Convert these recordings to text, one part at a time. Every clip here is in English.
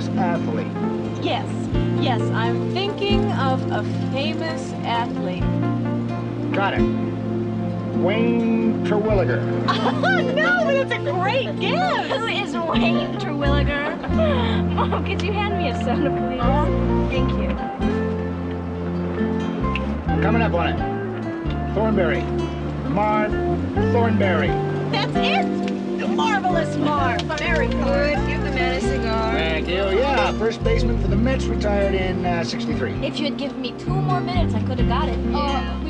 famous athlete? Yes, yes, I'm thinking of a famous athlete. Got it. Wayne Terwilliger. no, but it's a great guess. Who is Wayne Terwilliger? Mom, could you hand me a soda, please? Thank you. Coming up on it. Throneberry. Marv Throneberry. That's it. The marvelous, Marv. Very good. Give the man a cigar. Thank you. Yeah, first baseman for the Mets, retired in uh, 63. If you had given me two more minutes, I could have got it. Yeah. Uh,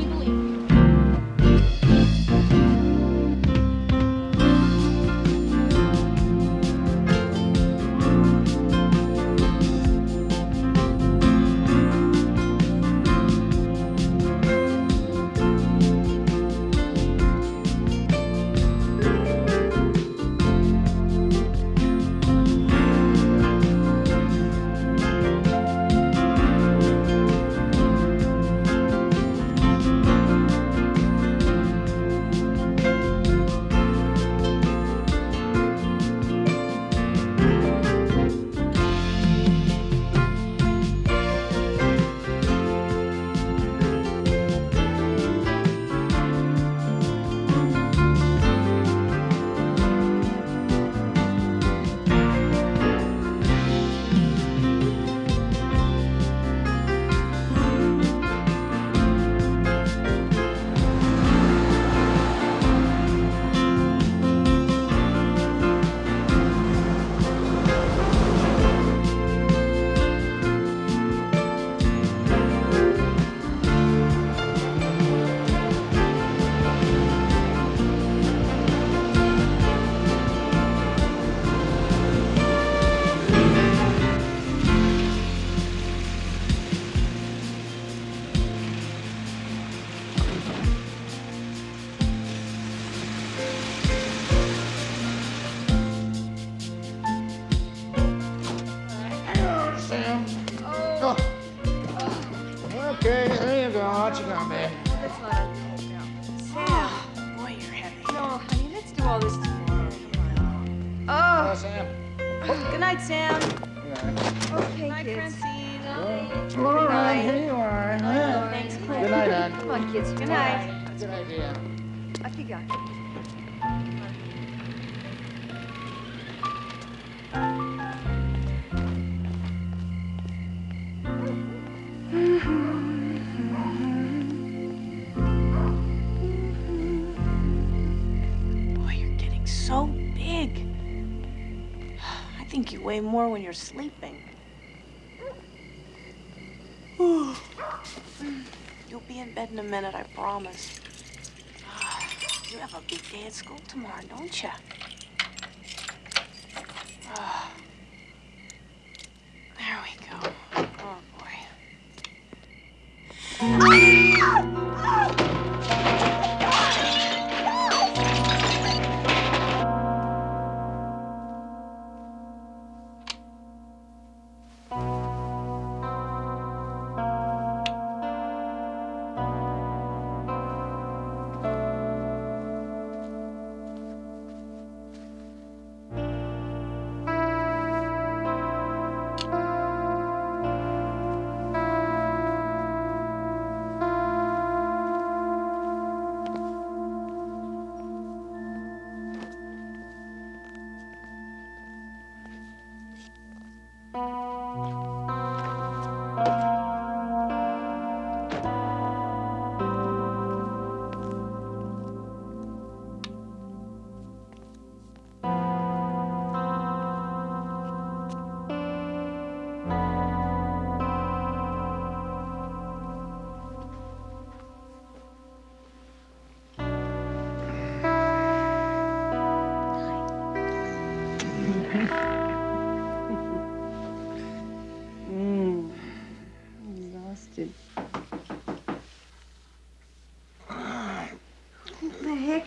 Weigh more when you're sleeping. You'll be in bed in a minute, I promise. You have a big day at school tomorrow, don't you?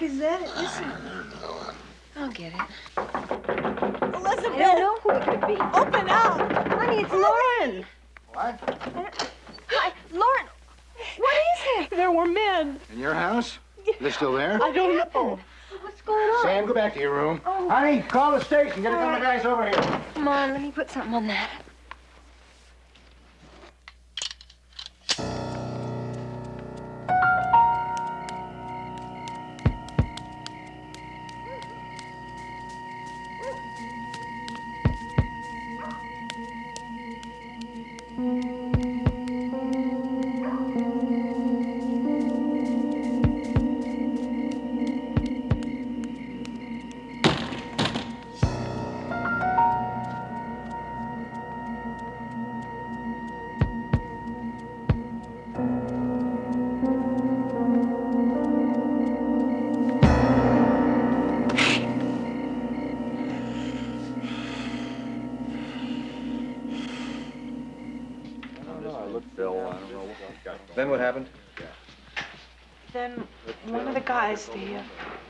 Is that? Listen. I'll get it. Elizabeth! I don't know who it could be? Open up! Honey, it's Lauren. What? Hi, Lauren. What is it? There were men. In your house? They're still there? I don't know. What's going on? Sam, go back to your room. Oh. Honey, call the station. Get a couple of guys over here. Come on, let me put something on that.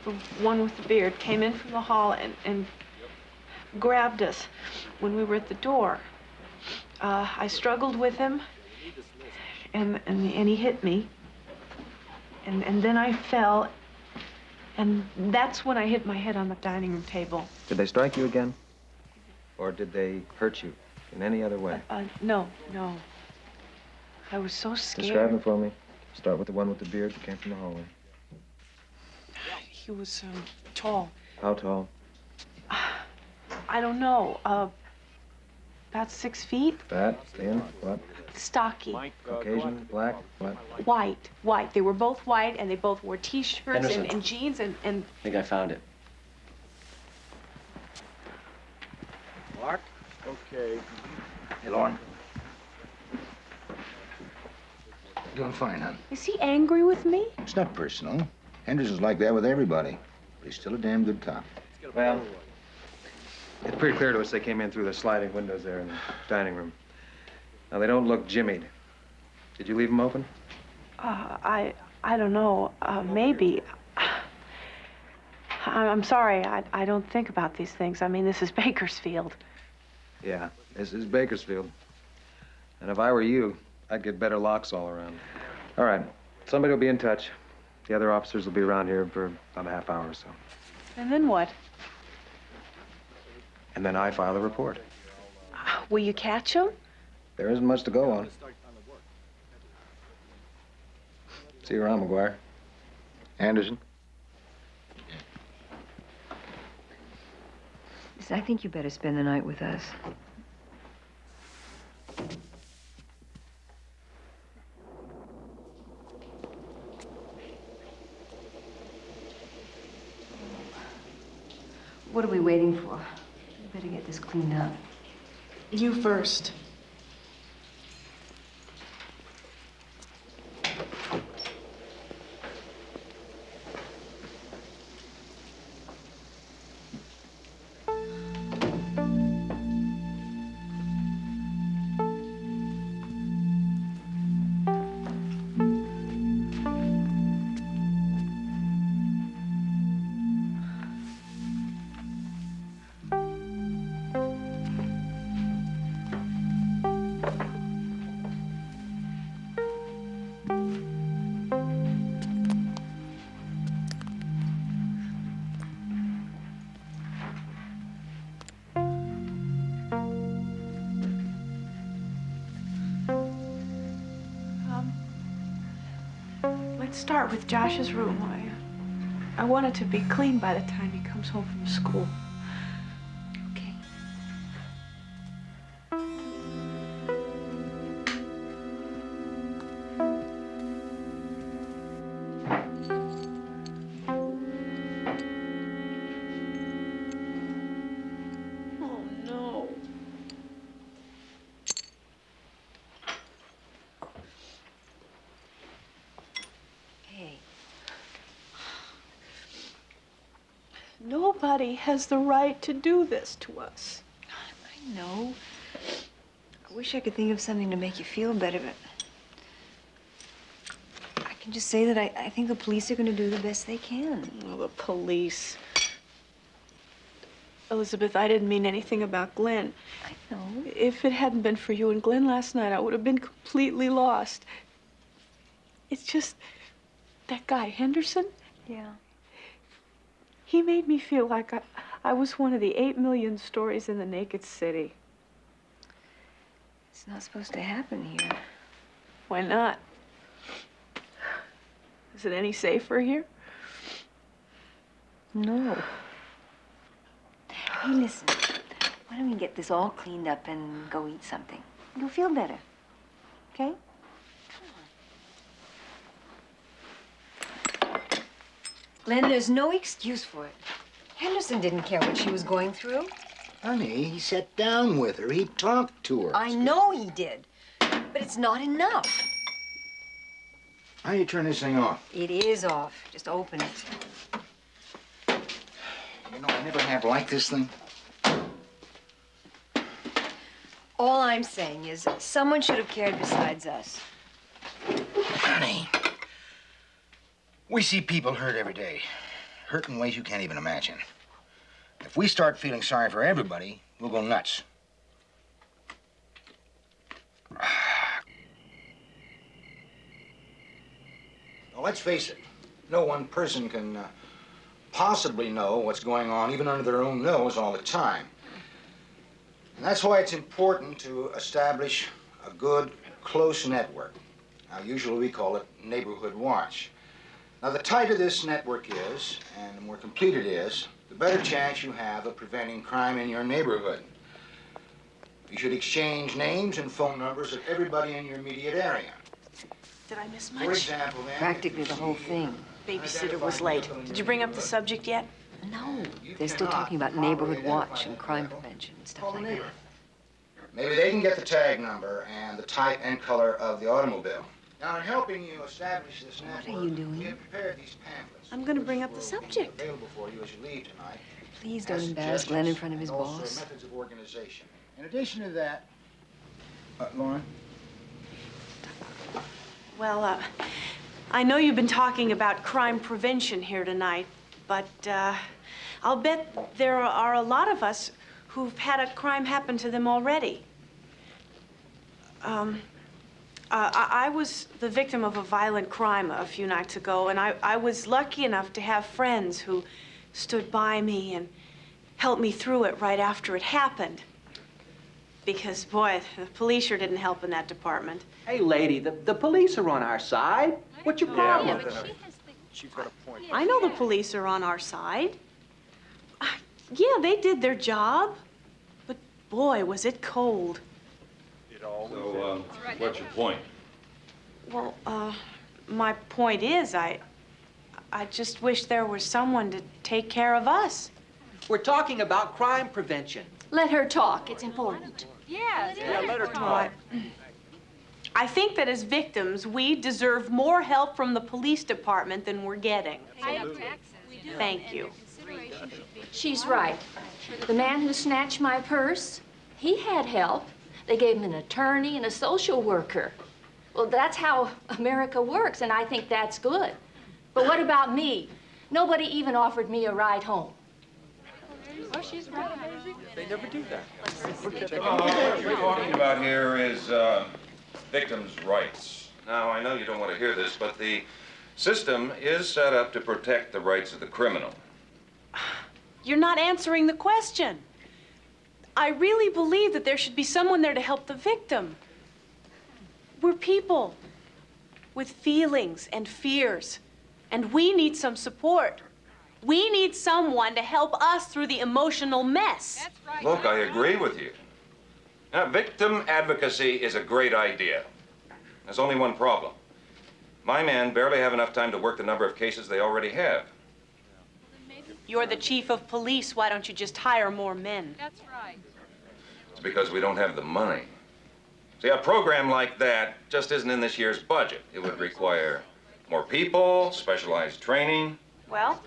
The one with the beard, came in from the hall and, and grabbed us when we were at the door. Uh, I struggled with him, and, and, and he hit me. And, and then I fell, and that's when I hit my head on the dining room table. Did they strike you again? Or did they hurt you in any other way? Uh, no, no. I was so scared. Describe them for me. Start with the one with the beard that came from the hallway. He was um, tall. How tall? I don't know. Uh, about six feet. Fat? Thin? What? Stocky. Caucasian? Black? What? White, white. They were both white, and they both wore T-shirts and, and jeans, and, and I think I found it. Mark? Okay. Hey, Lauren. Doing fine, hon. is he angry with me? It's not personal. Henderson's like that with everybody. But he's still a damn good cop. Well, it's pretty clear to us they came in through the sliding windows there in the dining room. Now, they don't look jimmied. Did you leave them open? Uh, I, I don't know. Uh, maybe. I- I'm sorry. I, I don't think about these things. I mean, this is Bakersfield. Yeah, this is Bakersfield. And if I were you, I'd get better locks all around. All right, somebody will be in touch. The other officers will be around here for about a half hour or so. And then what? And then I file a report. Uh, will you catch him? There isn't much to go on. See you around, McGuire. Anderson? Listen, I think you better spend the night with us. What are we waiting for? We better get this cleaned up. You first. Let's start with Josh's room. I, I want it to be clean by the time he comes home from school. Has the right to do this to us. I know. I wish I could think of something to make you feel better, but I can just say that I, I think the police are going to do the best they can. Oh, the police. Elizabeth, I didn't mean anything about Glenn. I know. If it hadn't been for you and Glenn last night, I would have been completely lost. It's just that guy, Henderson, Yeah. He made me feel like I, I was one of the eight million stories in the naked city. It's not supposed to happen here. Why not? Is it any safer here? No. Hey, listen. Why don't we get this all cleaned up and go eat something? You'll feel better. Okay? Glenn, there's no excuse for it. Henderson didn't care what she was going through. Honey, he sat down with her. He talked to her. I know he did. But it's not enough. How do you turn this thing off? It is off. Just open it. You know, I never have liked this thing. All I'm saying is someone should have cared besides us. Honey, we see people hurt every day. Hurt in ways you can't even imagine. If we start feeling sorry for everybody, we'll go nuts. Now, let's face it, no one person can uh, possibly know what's going on, even under their own nose, all the time. And that's why it's important to establish a good, close network. Now, usually we call it neighborhood watch. Now, the tighter this network is, and the more complete it is, the better chance you have of preventing crime in your neighborhood. You should exchange names and phone numbers of everybody in your immediate area. Did I miss For much? example, then, Practically the whole thing. Babysitter was late. Did you bring up the subject yet? No, they're still talking about neighborhood watch and crime prevention and stuff like that. Maybe they can get the tag number and the type and color of the automobile. Now, in helping you establish this What are you doing? we have prepared these pamphlets. I'm gonna bring up the Which will be subject. Available for you as you leave tonight. Please don't embarrass Glenn in front of his and also boss. methods of organization. In addition to that, uh, Lauren, Well, uh, I know you've been talking about crime prevention here tonight, but uh, I'll bet there are a lot of us who've had a crime happen to them already. Um, uh, I, I was the victim of a violent crime a few nights ago, and I, I was lucky enough to have friends who stood by me and helped me through it right after it happened. Because, boy, the police sure didn't help in that department. Hey, lady, the, the police are on our side. What's your problem? Yeah, but She's She's got a point. I know the police are on our side. Uh, Yeah, they did their job. But boy, was it cold. So, um, what's your point? Well, uh, my point is, I, I just wish there was someone to take care of us. We're talking about crime prevention. Let her talk. It's important. I, I think that as victims, we deserve more help from the police department than we're getting. Thank you. She's right. The man who snatched my purse, he had help. They gave him an attorney and a social worker. Well, that's how America works, and I think that's good. But what about me? Nobody even offered me a ride home. Oh, she's right. They never do that. What we're talking about here is uh, victims' rights. Now, I know you don't want to hear this, but the system is set up to protect the rights of the criminal. You're not answering the question. I really believe that there should be someone there to help the victim. We're people with feelings and fears, and we need some support. We need someone to help us through the emotional mess. Look, I agree with you. Now, victim advocacy is a great idea. There's only one problem. My men barely have enough time to work the number of cases they already have. You're the chief of police. Why don't you just hire more men? That's right. It's because we don't have the money. See, a program like that just isn't in this year's budget. It would require more people, specialized training. Well,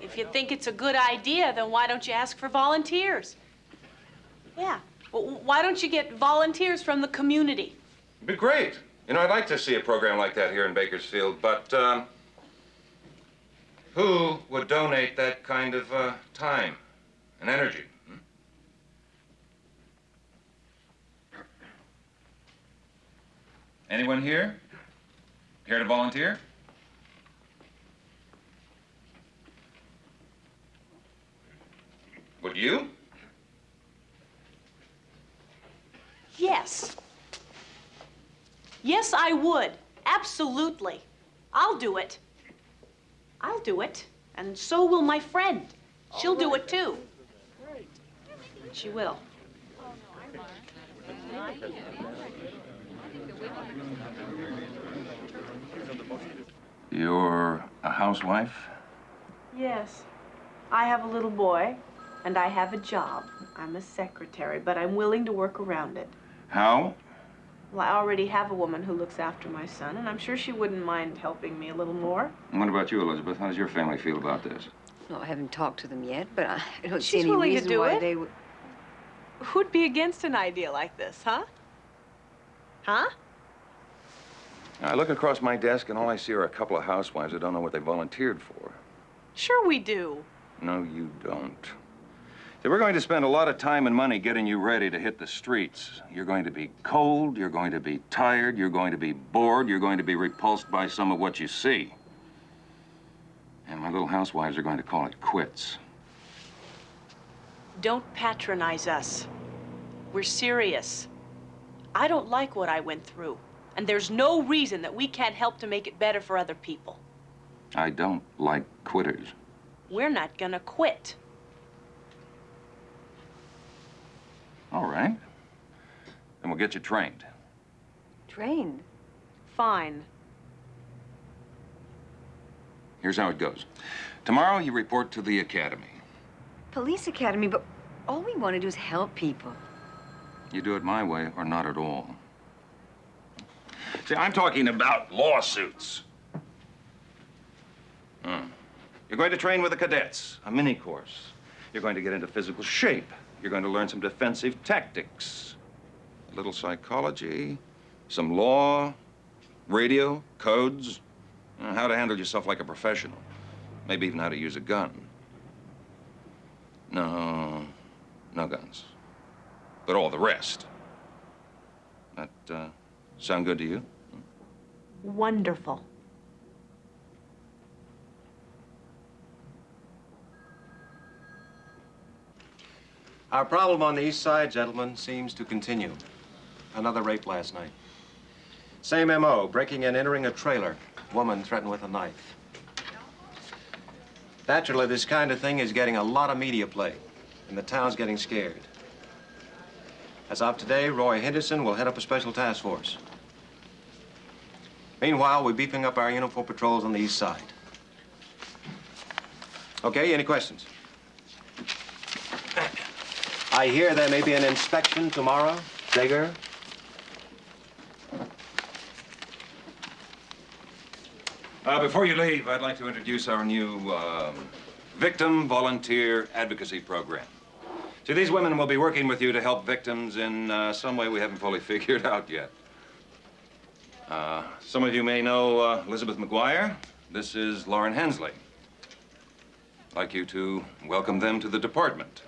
if you think it's a good idea, then why don't you ask for volunteers? Yeah. Well, why don't you get volunteers from the community? It'd be great. You know, I'd like to see a program like that here in Bakersfield, but um, who would donate that kind of uh, time and energy. hmm? Anyone here? Care to volunteer? Would you? Yes. Yes, I would. Absolutely. I'll do it. I'll do it. And so will my friend. She'll do it too. She will. You're a housewife? Yes. I have a little boy, and I have a job. I'm a secretary, but I'm willing to work around it. How? Well, I already have a woman who looks after my son, and I'm sure she wouldn't mind helping me a little more. And what about you, Elizabeth? How does your family feel about this? Well, I haven't talked to them yet, but I I don't see any willing to reason do why it. they would. Who'd be against an idea like this, huh? Huh? I look across my desk and all I see are a couple of housewives that don't know what they volunteered for. Sure we do. No, you don't. See, we're going to spend a lot of time and money getting you ready to hit the streets. You're going to be cold, you're going to be tired, you're going to be bored, you're going to be repulsed by some of what you see. And my little housewives are going to call it quits. Don't patronize us. We're serious. I don't like what I went through. And there's no reason that we can't help to make it better for other people. I don't like quitters. We're not gonna quit. All right. Then we'll get you trained. Trained. Fine. Here's how it goes. Tomorrow you report to the academy. Police academy, but all we want to do is help people. You do it my way or not at all. See, I'm talking about lawsuits. Hmm. You're going to train with the cadets, a mini course. You're going to get into physical shape. You're going to learn some defensive tactics, a little psychology, some law, radio, codes, uh, how to handle yourself like a professional, maybe even how to use a gun. No, no guns, but all the rest. That uh, sound good to you? Wonderful. Our problem on the east side, gentlemen, seems to continue. Another rape last night. Same M.O., breaking and entering a trailer. Woman threatened with a knife. Naturally, this kind of thing is getting a lot of media play, and the town's getting scared. As of today, Roy Henderson will head up a special task force. Meanwhile, we're beefing up our uniform patrols on the east side. Okay, any questions? I hear there may be an inspection tomorrow. Jaeger? Uh, before you leave, I'd like to introduce our new um, Victim Volunteer Advocacy Program. See, these women will be working with you to help victims in uh, some way we haven't fully figured out yet. Uh, some of you may know uh, Elizabeth McGuire. This is Lauren Hensley. I'd like you to welcome them to the department.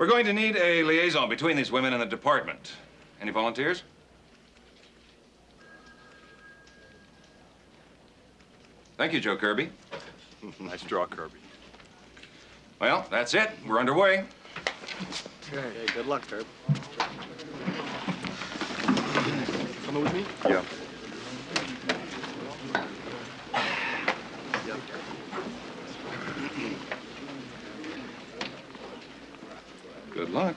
We're going to need a liaison between these women and the department. Any volunteers? Thank you, Joe Kirby. nice draw, Kirby. Well, that's it. We're underway. Okay. good luck, Kirby. Coming with me? Yeah. Good luck.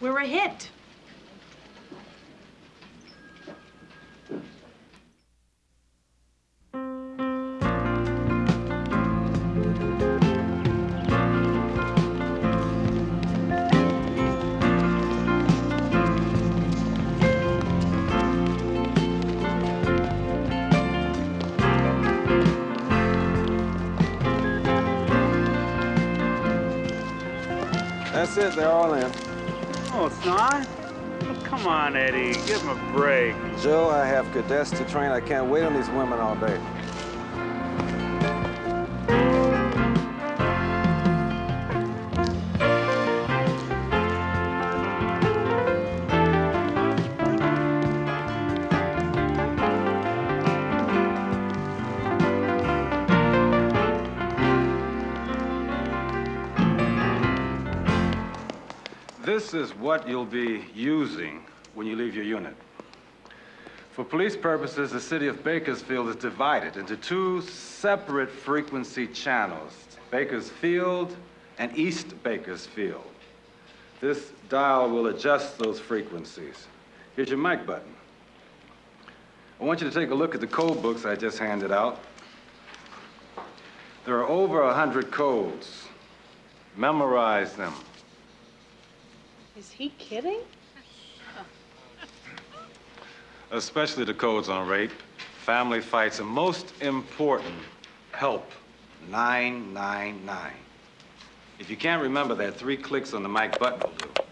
We're a hit. It. They're all in. Oh, it's not? Oh, come on, Eddie. Give him a break. Joe, I have cadets to train. I can't wait on these women all day. This is what you'll be using when you leave your unit. For police purposes, the city of Bakersfield is divided into two separate frequency channels, Bakersfield and East Bakersfield. This dial will adjust those frequencies. Here's your mic button. I want you to take a look at the code books I just handed out. There are over a hundred codes. Memorize them. Is he kidding? especially the codes on rape, family fights, and most important, help 999. If you can't remember that, three clicks on the mic button will do.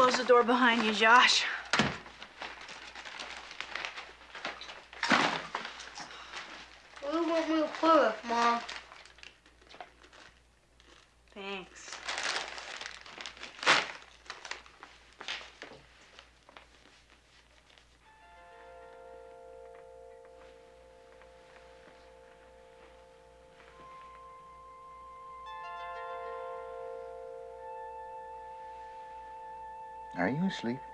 Close the door behind you, Josh. Are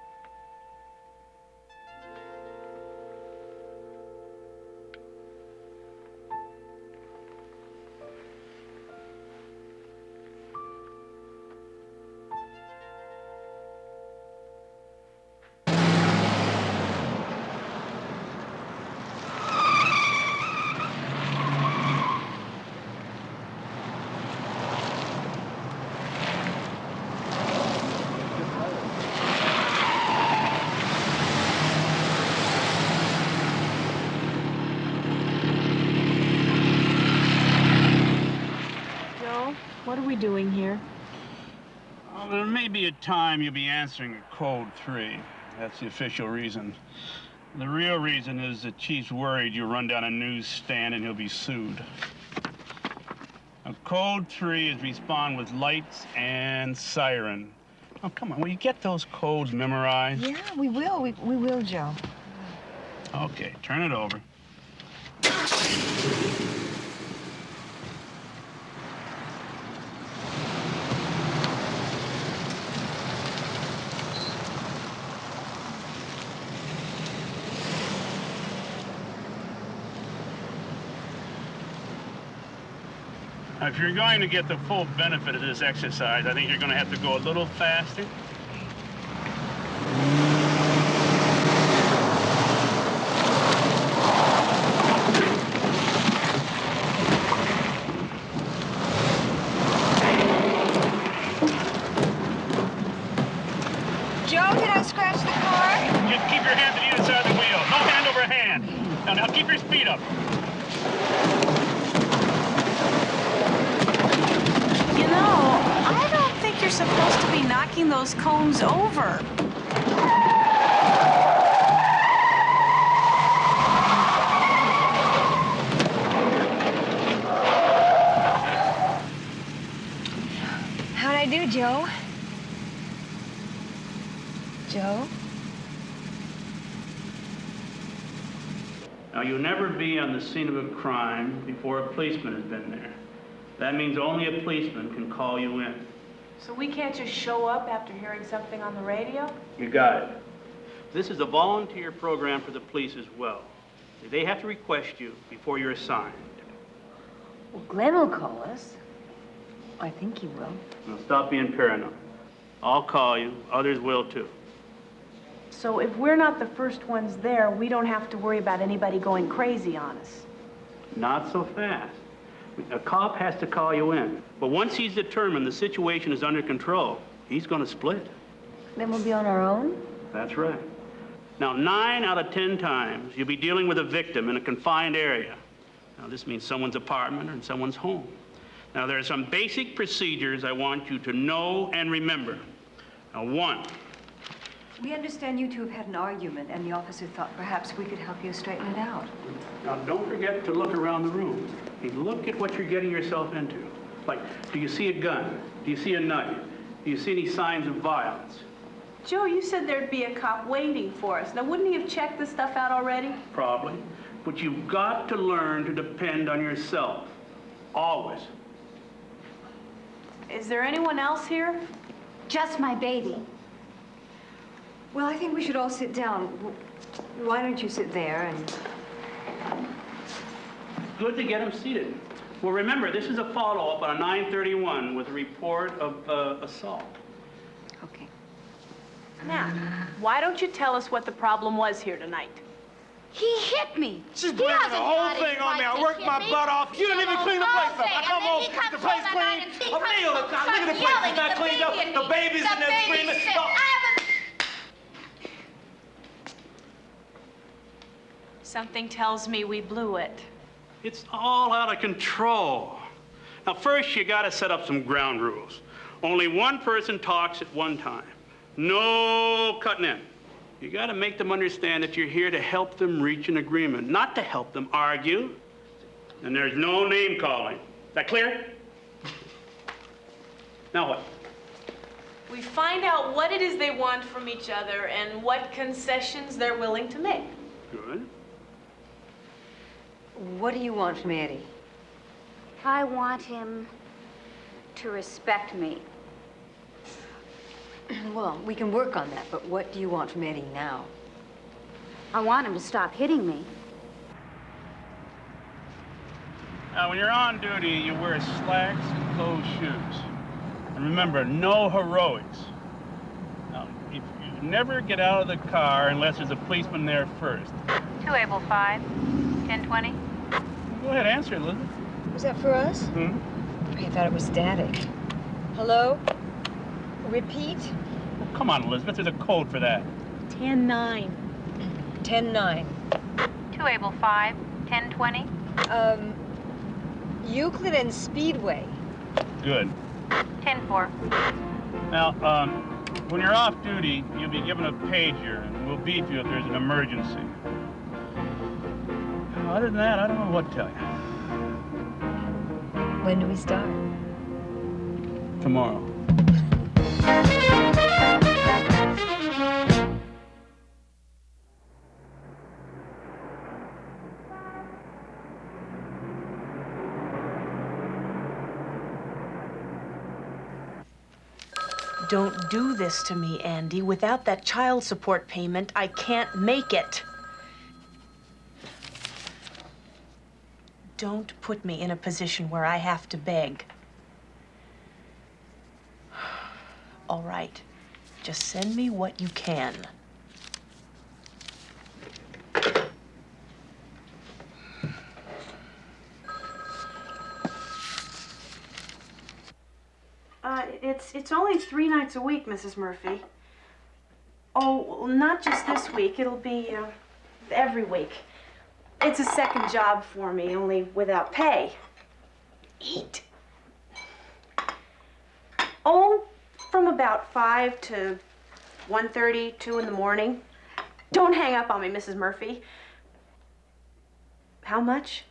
we doing here? Well, there may be a time you'll be answering a code three. That's the official reason. The real reason is the chief's worried you'll run down a newsstand and he'll be sued. Now, code three is respond with lights and siren. Oh, come on. Will you get those codes memorized? Yeah, we will. We, we will, Joe. Okay, turn it over. If you're going to get the full benefit of this exercise, I think you're going to have to go a little faster. Joe, did I scratch the car? Just keep your hand to either side of the wheel. No hand over hand. Now, now keep your speed up. You know, I don't think you're supposed to be knocking those cones over. How'd I do, Joe? Joe? Now, you'll never be on the scene of a crime before a policeman has been there. That means only a policeman can call you in. So we can't just show up after hearing something on the radio? You got it. This is a volunteer program for the police as well. They have to request you before you're assigned. Well, Glenn will call us. I think he will. Now, stop being paranoid. I'll call you. Others will too. So if we're not the first ones there, we don't have to worry about anybody going crazy on us. Not so fast. A cop has to call you in. But once he's determined the situation is under control, he's going to split. Then we'll be on our own? That's right. Now, nine out of ten times, you'll be dealing with a victim in a confined area. Now, this means someone's apartment or in someone's home. Now, there are some basic procedures I want you to know and remember. Now, one, We understand you two have had an argument, and the officer thought perhaps we could help you straighten it out. now don't forget to look around the room. Hey, look at what you're getting yourself into. Like, do you see a gun? Do you see a knife? Do you see any signs of violence? Joe, you said there'd be a cop waiting for us. Now, wouldn't he have checked this stuff out already? Probably. But you've got to learn to depend on yourself. Always. Is there anyone else here? Just my baby. Well, I think we should all sit down. Why don't you sit there and... Good to get them seated. Well, remember, this is a follow-up on a 931 with a report of uh, assault. Okay. Now, why don't you tell us what the problem was here tonight? He hit me. She's He blaming the whole thing on me. I worked my me. butt off. You didn't even clean the place up. I come And home, then the place home at night clean. A meal. Look at the place yelling, is not the cleaned up. The baby's in there screaming. sick. I haven't Something tells me we blew it. It's all out of control. Now, first, you got to set up some ground rules. Only one person talks at one time. No cutting in. You got to make them understand that you're here to help them reach an agreement, not to help them argue. And there's no name calling. Is That clear? Now what? We find out what it is they want from each other and what concessions they're willing to make. Good. What do you want from Eddie? I want him to respect me. Well, we can work on that, but what do you want from Eddie now? I want him to stop hitting me. Now, when you're on duty, you wear slacks and closed shoes. And remember, no heroics. Now, if you never get out of the car unless there's a policeman there first. Two Able 5, 1020. Go ahead, answer, Elizabeth. Was that for us? Hmm? I thought it was static. Hello? Repeat? Well, come on, Elizabeth, there's a code for that. 10-9. 10-9. Two Able 5, 1020. Um, Euclid and Speedway. Good. 10-4. Now, um, when you're off duty, you'll be given a pager, and we'll beep you if there's an emergency. Other than that, I don't know what to tell you. When do we start? Tomorrow. Don't do this to me, Andy. Without that child support payment, I can't make it. Don't put me in a position where I have to beg. All right. Just send me what you can. Uh, it's only three nights a week, Mrs. Murphy. Oh, not just this week. It'll be uh, every week. It's a second job for me, only without pay. Eat. Oh, from about five to 1.30, 2 in the morning. Don't hang up on me, Mrs. Murphy. How much?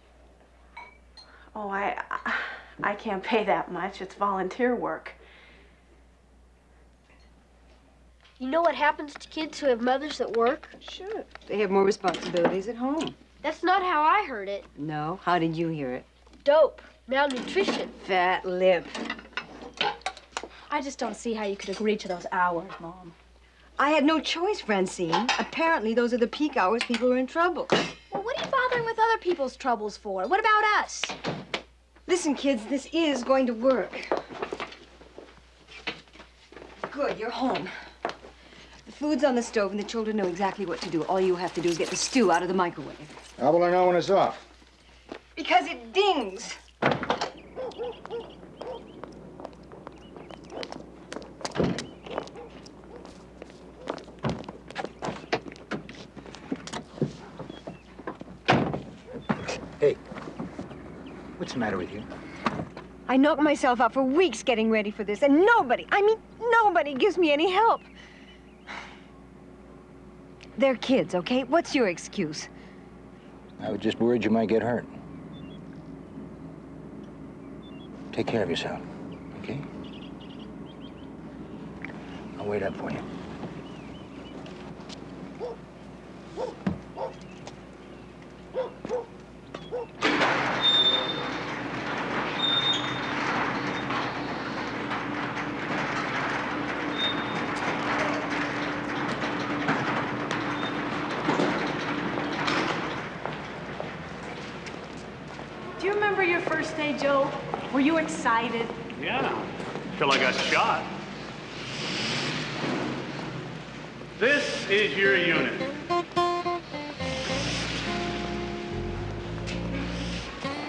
Oh, I, I can't pay that much. It's volunteer work. You know what happens to kids who have mothers that work? Sure. They have more responsibilities at home. That's not how I heard it. No. How did you hear it? Dope. Malnutrition. Fat lip. I just don't see how you could agree to those hours, Mom. I had no choice, Francine. Apparently, those are the peak hours people are in trouble. Well, what are you bothering with other people's troubles for? What about us? Listen, kids, this is going to work. Good, you're home. The food's on the stove, and the children know exactly what to do. All you have to do is get the stew out of the microwave. How will I know when it's off? Because it dings. Hey, what's the matter with you? I knocked myself out for weeks getting ready for this, and nobody, I mean, nobody gives me any help. They're kids, okay? What's your excuse? I was just worried you might get hurt. Take care of yourself, okay? I'll wait up for you remember your first day, Joe? Were you excited? Yeah, till I got shot. This is your unit.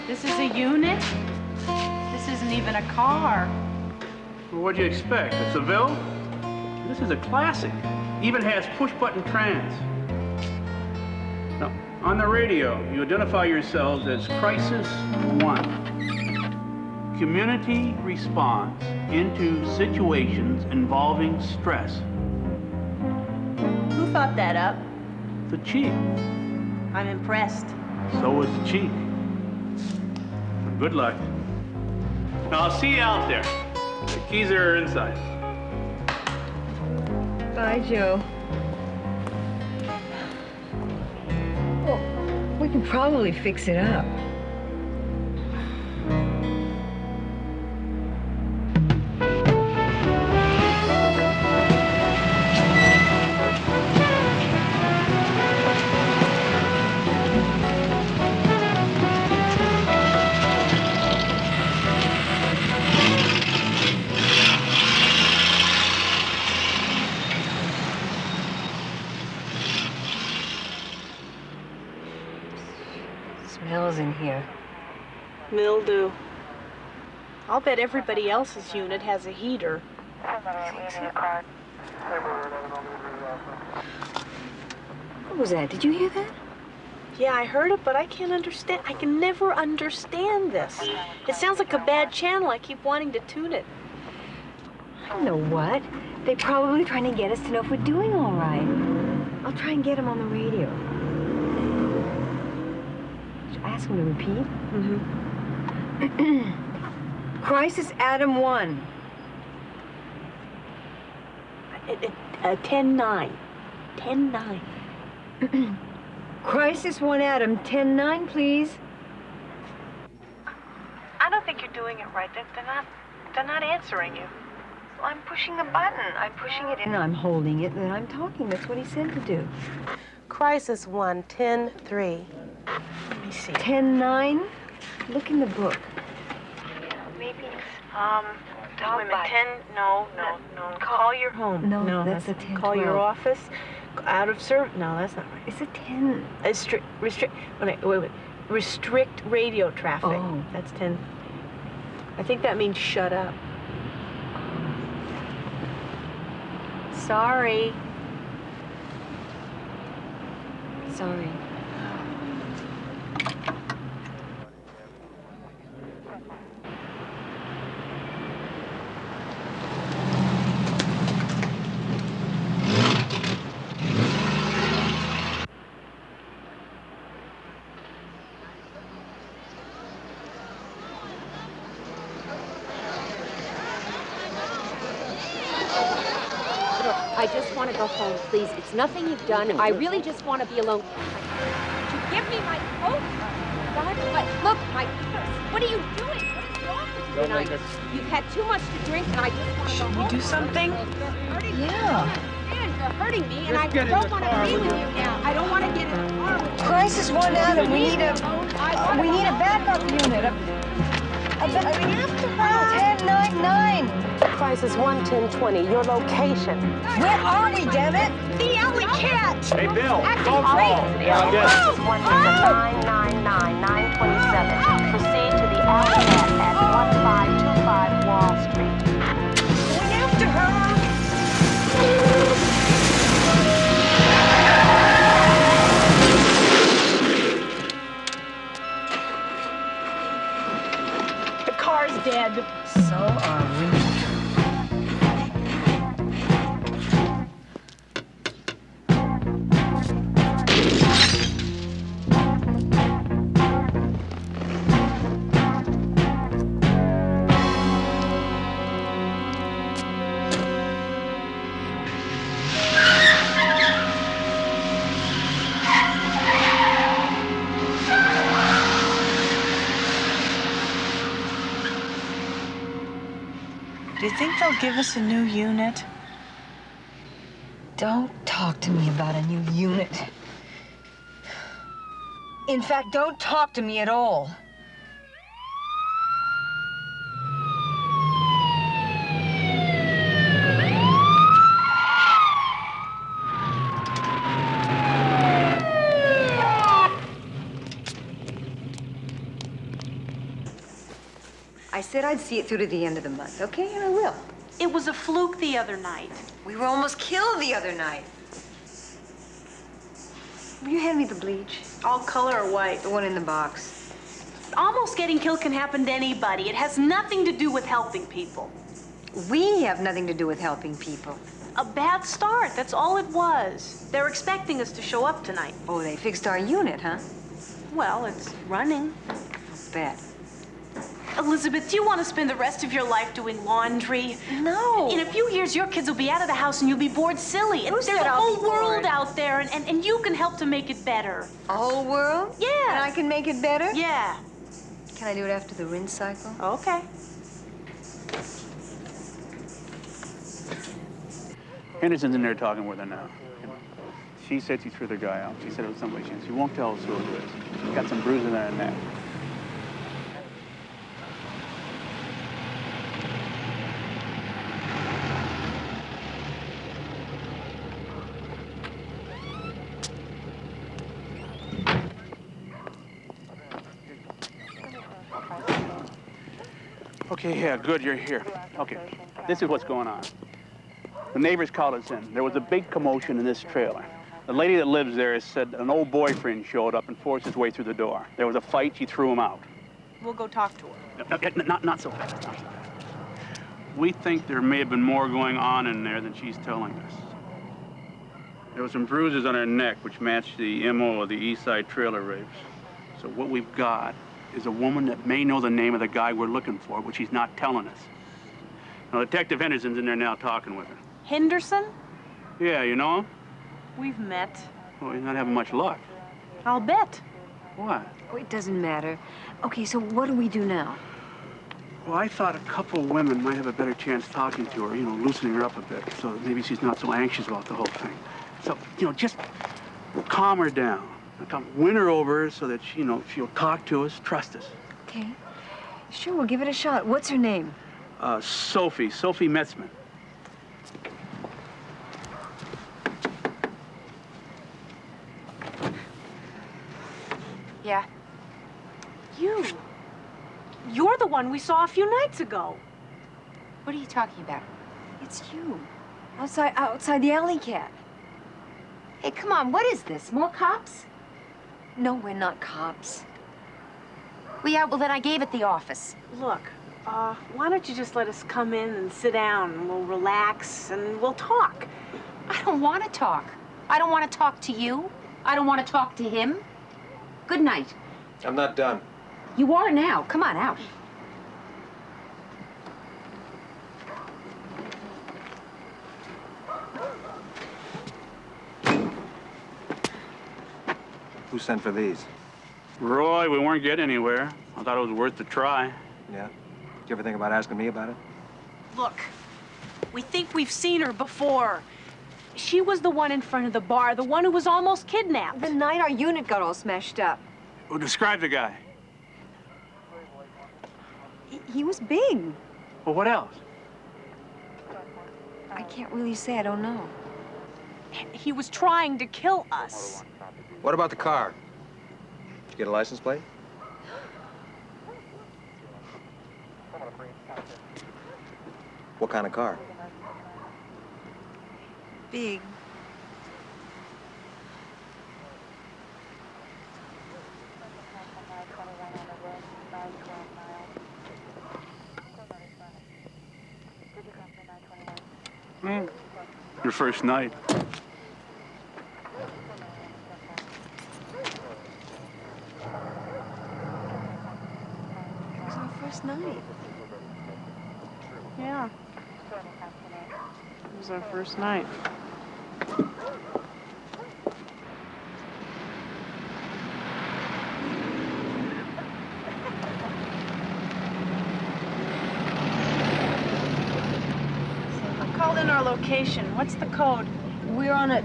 This is a unit? This isn't even a car. Well, what'd you expect? A Seville? This is a classic. Even has push-button trans. Now, on the radio, you identify yourselves as Crisis One. Community response into situations involving stress. Who thought that up? The chief. I'm impressed. So was the chief. Good luck. Now, I'll see you out there. The keys are inside. Bye, Joe. Well, we can probably fix it up. Bet everybody else's unit has a heater. What was that? Did you hear that? Yeah, I heard it, but I can't understand. I can never understand this. It sounds like a bad channel. I keep wanting to tune it. You know what? They're probably trying to get us to know if we're doing all right. I'll try and get them on the radio. Should I ask them to repeat? Mm-hmm. Crisis Adam 1. It, it, uh, 10-9. 10-9. Crisis 1 Adam, 10-9, please. I don't think you're doing it right. They're, they're not. They're not answering you. Well, I'm pushing the button. I'm pushing it in. And I'm holding it, and then I'm talking. That's what he said to do. Crisis 1, 10 3. Let me see. 10 9? Look in the book. Maybe, um, wait a minute, 10, no, no, no. Call your home. No, that's a 10 Call your office, out of service, no, that's not right. It's a 10. Restrict, restrict, wait, wait, wait. Restrict radio traffic. Oh. That's 10. I think that means shut up. Sorry. Sorry. I just want to go home, please. It's nothing you've done. I really just want to be alone. Would you give me my coat? God, what? Look, my purse. What are you doing? What is wrong with you Don't tonight? make You've had too much to drink, and I just want to go Should we home. do something? You're hurting me. Yeah. Man, you're hurting me, and Let's I don't want to be with with you. you now. I don't want to get in the car with you. Crisis one out, and we need a I we need a backup unit. A, a, ba- we have to hurry. 10 9 9. Crisis 1, 10 20. Your location. Where are we, damn it? The alley cat. Hey, Bill, Acting phone crazy. call. Yeah, I guess. Oh, oh. Crisis 1 999 927. Proceed to the alley cat dead. So are we. They'll give us a new unit? Don't talk to me about a new unit. In fact, don't talk to me at all. I said I'd see it through to the end of the month, okay? And I will. It was a fluke the other night. We were almost killed the other night. Will you hand me the bleach? All color or white? The one in the box. Almost getting killed can happen to anybody. It has nothing to do with helping people. We have nothing to do with helping people. A bad start, that's all it was. They're expecting us to show up tonight. Oh, they fixed our unit, huh? Well, it's running. Bet. Elizabeth, do you want to spend the rest of your life doing laundry? No. In a few years, your kids will be out of the house and you'll be bored silly. And Who there's said a I'll whole be world bored? out there, and, and, and you can help to make it better. A whole world? Yeah. And I can make it better? Yeah. Can I do it after the rinse cycle? Okay. Henderson's in there talking with her now. She said she threw the guy out. She said it was somebody she, she won't tell us who it was. She's got some bruises on her neck. Okay, yeah, good, you're here. Okay, this is what's going on. The neighbors called us in. There was a big commotion in this trailer. The lady that lives there said an old boyfriend showed up and forced his way through the door. There was a fight, she threw him out. We'll go talk to her. No, no, Not, not so fast, not so fast. We think there may have been more going on in there than she's telling us. There were some bruises on her neck which matched the MO of the East Side trailer rapes. So what we've got is a woman that may know the name of the guy we're looking for, but she's not telling us. Now, Detective Henderson's in there now talking with her. Henderson? Yeah, you know him? We've met. Well, he's not having much luck. I'll bet. What? Oh, it doesn't matter. Okay, so what do we do now? Well, I thought a couple of women might have a better chance talking to her, you know, loosening her up a bit, so maybe she's not so anxious about the whole thing. So, you know, just calm her down. Come win her over so that, she, you know, she'll talk to us, trust us. Okay. Sure, we'll give it a shot. What's her name? Uh, Sophie, Sophie Metzman. Yeah. You. You're the one we saw a few nights ago. What are you talking about? It's you. Outside, outside the alley cat. Hey, come on, what is this? More cops? No, we're not cops. Well, yeah, well, then I gave it the office. Look, uh, why don't you just let us come in and sit down and we'll relax and we'll talk. I don't want to talk. I don't want to talk to you. I don't want to talk to him. Good night. I'm not done. You are now. Come on out. Who sent for these? Roy, we weren't getting anywhere. I thought it was worth the try. Yeah? Did you ever think about asking me about it? Look, we think we've seen her before. She was the one in front of the bar, the one who was almost kidnapped. The night our unit got all smashed up. Well, describe the guy. He, he was big. Well, what else? I can't really say. I don't know. He was trying to kill us. What about the car? Did you get a license plate? What kind of car? Big. Hmm. Your first night. It was our first night. Yeah. It was our first night. I called in our location. What's the code? We're on a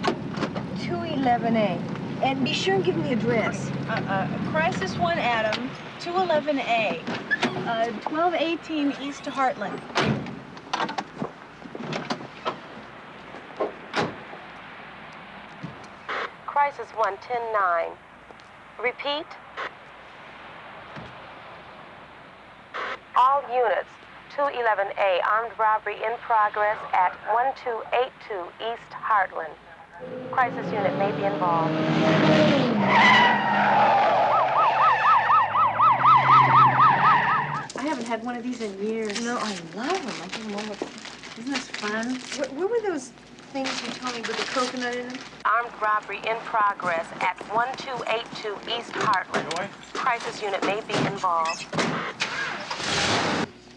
211A. And be sure and give me the address. Uh, uh, Crisis 1 Adam, 211A, uh, 1218 East Heartland. Crisis 110-9. Repeat. All units, 211A, armed robbery in progress at 1282 East Heartland. Crisis unit may be involved. I haven't had one of these in years. No, I love them. I can love them. Isn't this fun? What, what were those things you told me with the coconut in them? Armed robbery in progress at 1282 East Heartland. Crisis unit may be involved.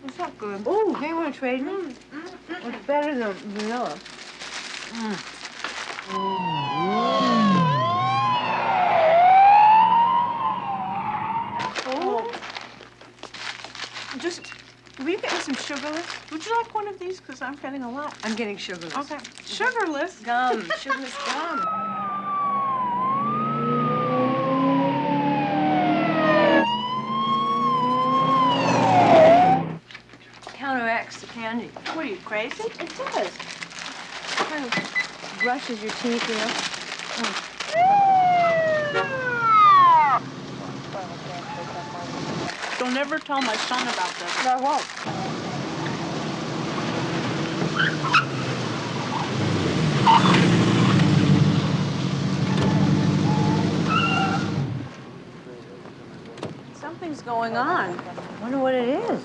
It's not good. Oh, they want to trade me? It's better than vanilla. Oh. Just, will you get me some sugarless? Would you like one of these? Because I'm getting a lot. I'm getting sugarless. Okay. Sugarless? Gum. Sugarless gum. Counteracts the candy. What are you, crazy? It does. Kind of brushes your teeth, you know. Don't ever tell my son about this. I won't. Going on. I Wonder what it is.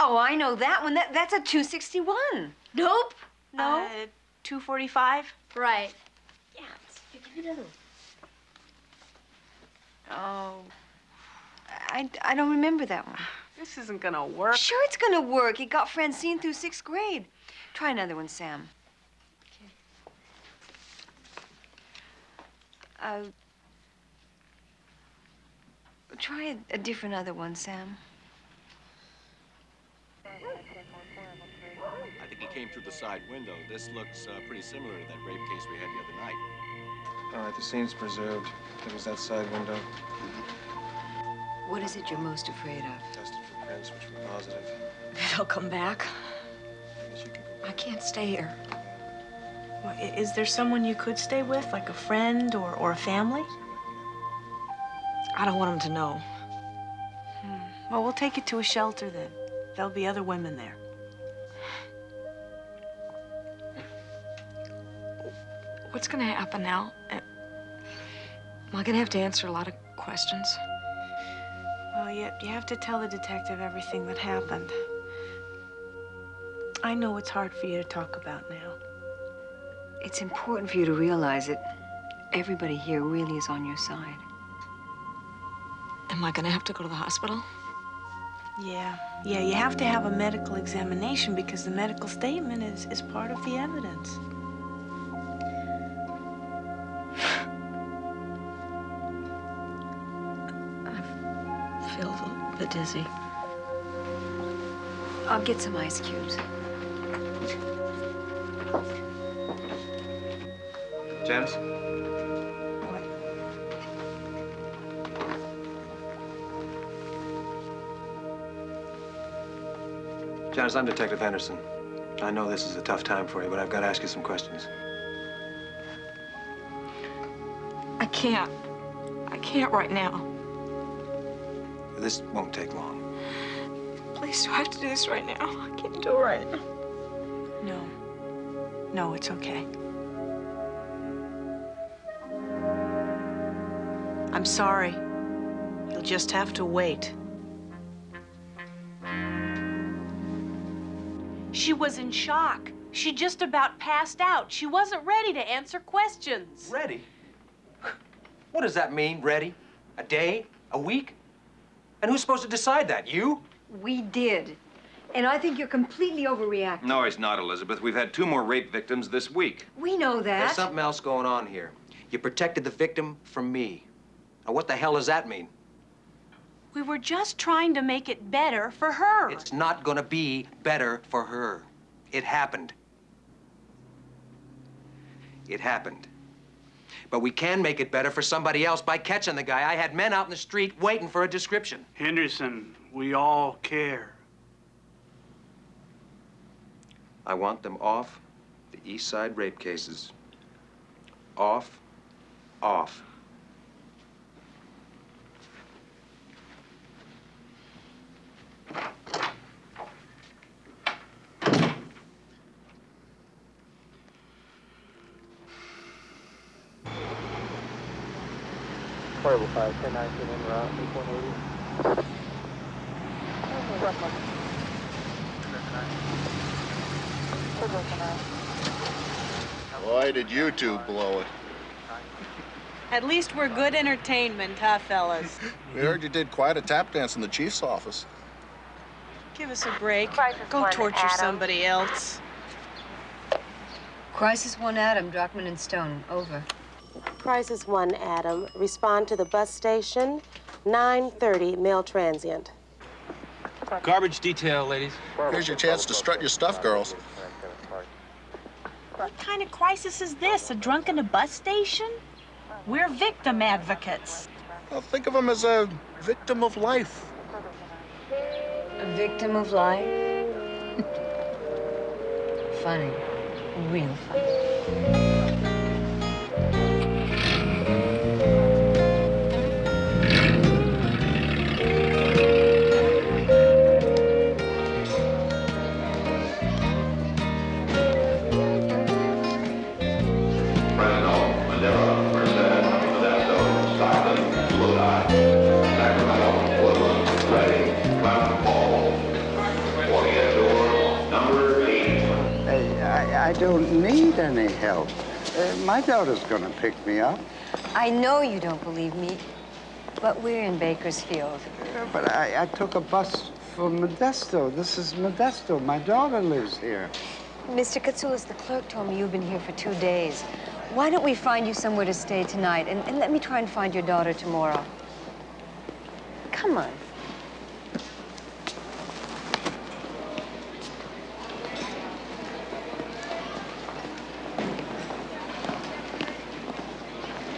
Oh, I know that one. That, that's a 261. Nope. No. Uh, 245? Right. Here, give me another one. Oh. I, I don't remember that one. This isn't gonna work. Sure, it's gonna work. He got Francine through sixth grade. Try another one, Sam. Okay. Uh, try a, a different other one, Sam. I think he came through the side window. This looks uh, pretty similar to that rape case we had the other night. All right, the scene's preserved. It was that side window. What is it you're most afraid of? Tested for prints, which were positive. They'll come back. I can't stay here. Well, i- Is there someone you could stay with, like a friend or, or a family? I don't want them to know. Hmm. Well, we'll take it to a shelter then. There'll be other women there. What's gonna happen now? Am I gonna have to answer a lot of questions? Well, you, you have to tell the detective everything that happened. I know it's hard for you to talk about now. It's important for you to realize that everybody here really is on your side. Am I gonna have to go to the hospital? Yeah, yeah, you have to have a medical examination because the medical statement is, is part of the evidence. Feel a little dizzy. I'll get some ice cubes. Janice? Janice, I'm Detective Henderson. I know this is a tough time for you, but I've got to ask you some questions. I can't. I can't right now. This won't take long. Please, do I have to do this right now? I can't do it right now. No. No, it's okay. I'm sorry. You'll just have to wait. She was in shock. She just about passed out. She wasn't ready to answer questions. Ready? What does that mean, ready? A day? A week? And who's supposed to decide that? You? We did. And I think you're completely overreacting. No, he's not, Elizabeth. We've had two more rape victims this week. We know that. There's something else going on here. You protected the victim from me. Now, what the hell does that mean? We were just trying to make it better for her. It's not gonna be better for her. It happened. It happened. But we can make it better for somebody else by catching the guy. I had men out in the street waiting for a description. Henderson, we all care. I want them off the East Side rape cases. Off, off. Portable 5, 1019 en route, 8180. Boy, did you two blow it. At least we're good entertainment, huh, fellas? We heard you did quite a tap dance in the chief's office. Give us a break. Crisis Go one, torture Adam. somebody else. Crisis one Adam, Drockman and Stone. Over. Crisis 1, Adam. Respond to the bus station, 930 male transient. Garbage detail, ladies. Here's your chance to strut your stuff, girls. What kind of crisis is this? A drunk in a bus station? We're victim advocates. Well, think of him as a victim of life. A victim of life? funny. Real funny. Any help. Uh, my daughter's gonna pick me up. I know you don't believe me, but we're in Bakersfield. Uh, But I, I took a bus from Modesto. This is Modesto. My daughter lives here. Mr. Katsoulis, the clerk told me you've been here for two days. Why don't we find you somewhere to stay tonight, and, and let me try and find your daughter tomorrow? Come on.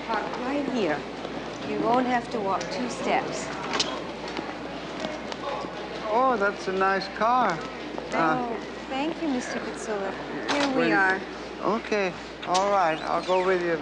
Park right here. You won't have to walk two steps. Oh, that's a nice car. Uh, oh, thank you, Mr. Katsoulis. Here we are. okay, all right. I'll go with you.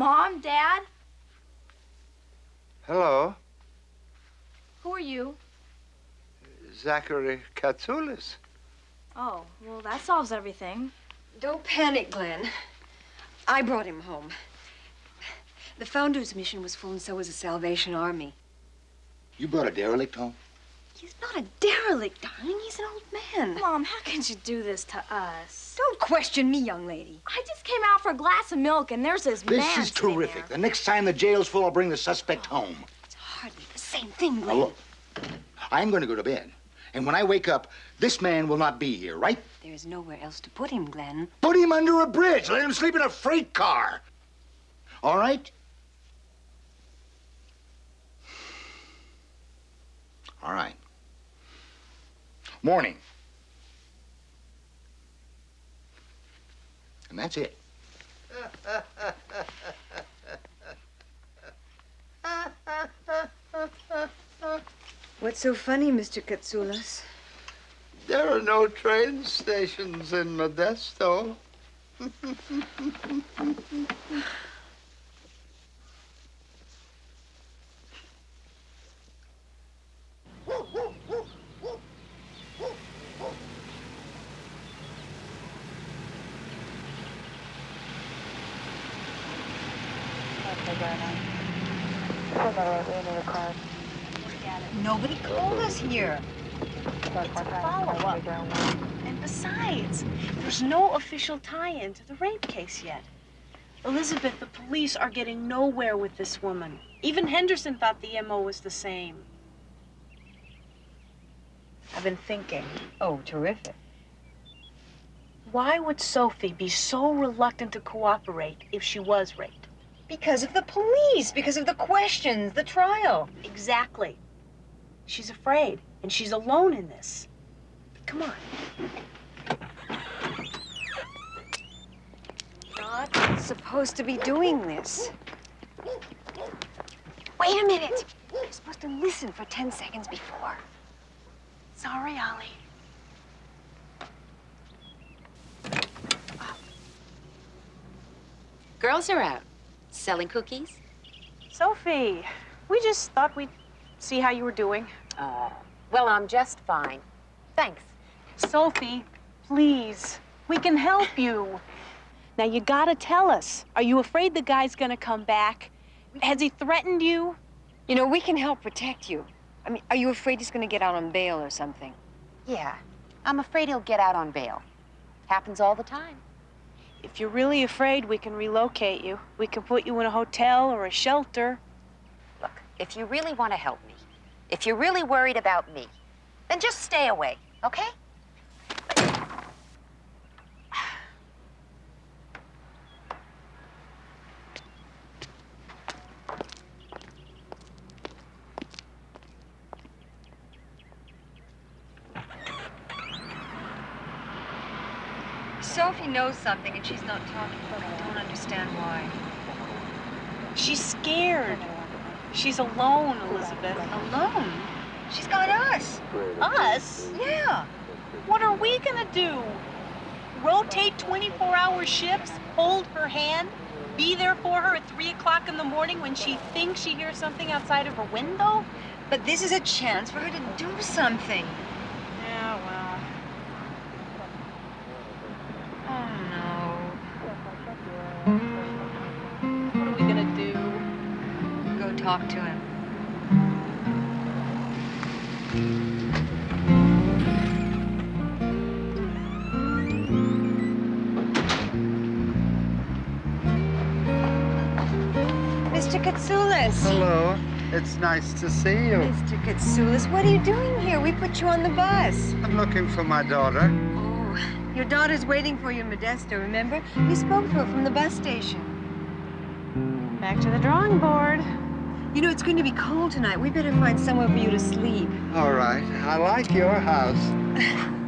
Mom, Dad, Hello, who are you? Zachary Katsoulis. Oh, well, that solves everything. Don't panic, Glenn. I brought him home. The Founders Mission was full, and so was the Salvation Army. You brought a derelict home? He's not a derelict, darling. He's an old man. Mom, how can you do this to us? Don't question me, young lady. I just came out for a glass of milk, and there's this, man. This is terrific. there. The next time the jail's full, I'll bring the suspect home. It's hardly the same thing, Now, Glenn. look, I'm going to go to bed. And when I wake up, this man will not be here, right? There's nowhere else to put him, Glenn. Put him under a bridge. Let him sleep in a freight car. All right? All right. Morning. And that's it. What's so funny, Mr. Katsoulis? There are no train stations in Modesto. Nobody called us here. Follow-up. And besides, there's no official tie-in to the rape case yet. Elizabeth, the police are getting nowhere with this woman. Even Henderson thought the MO was the same. I've been thinking. Oh, terrific. Why would Sophie be so reluctant to cooperate if she was raped? Because of the police, because of the questions, the trial. Exactly. She's afraid, and she's alone in this. Come on. Not supposed to be doing this. Wait a minute. You're supposed to listen for 10 seconds before. Sorry, Ollie. Girls are out. Selling cookies? Sophie, we just thought we'd see how you were doing. Oh, well, I'm just fine. Thanks. Sophie, please, we can help you. Now, you gotta tell us. Are you afraid the guy's gonna come back? Has he threatened you? You know, we can help protect you. I mean, are you afraid he's going to get out on bail or something? Yeah, I'm afraid he'll get out on bail. Happens all the time. If you're really afraid, we can relocate you. We can put you in a hotel or a shelter. Look, if you really want to help me, if you're really worried about me, then just stay away, okay? Sophie knows something and she's not talking, but I don't understand why. She's scared. She's alone, Elizabeth. Alone? She's got us. Us? Yeah. What are we gonna do? Rotate 24-hour shifts, hold her hand, be there for her at 3 o'clock in the morning when she thinks she hears something outside of her window? But this is a chance for her to do something. Talk to him. Mr. Katsoulis. Hello. It's nice to see you. Mr. Katsoulis, what are you doing here? We put you on the bus. I'm looking for my daughter. Oh, your daughter's waiting for you in Modesto, remember? You spoke to her from the bus station. Back to the drawing board. You know, it's going to be cold tonight. We better find somewhere for you to sleep. All right. I like your house.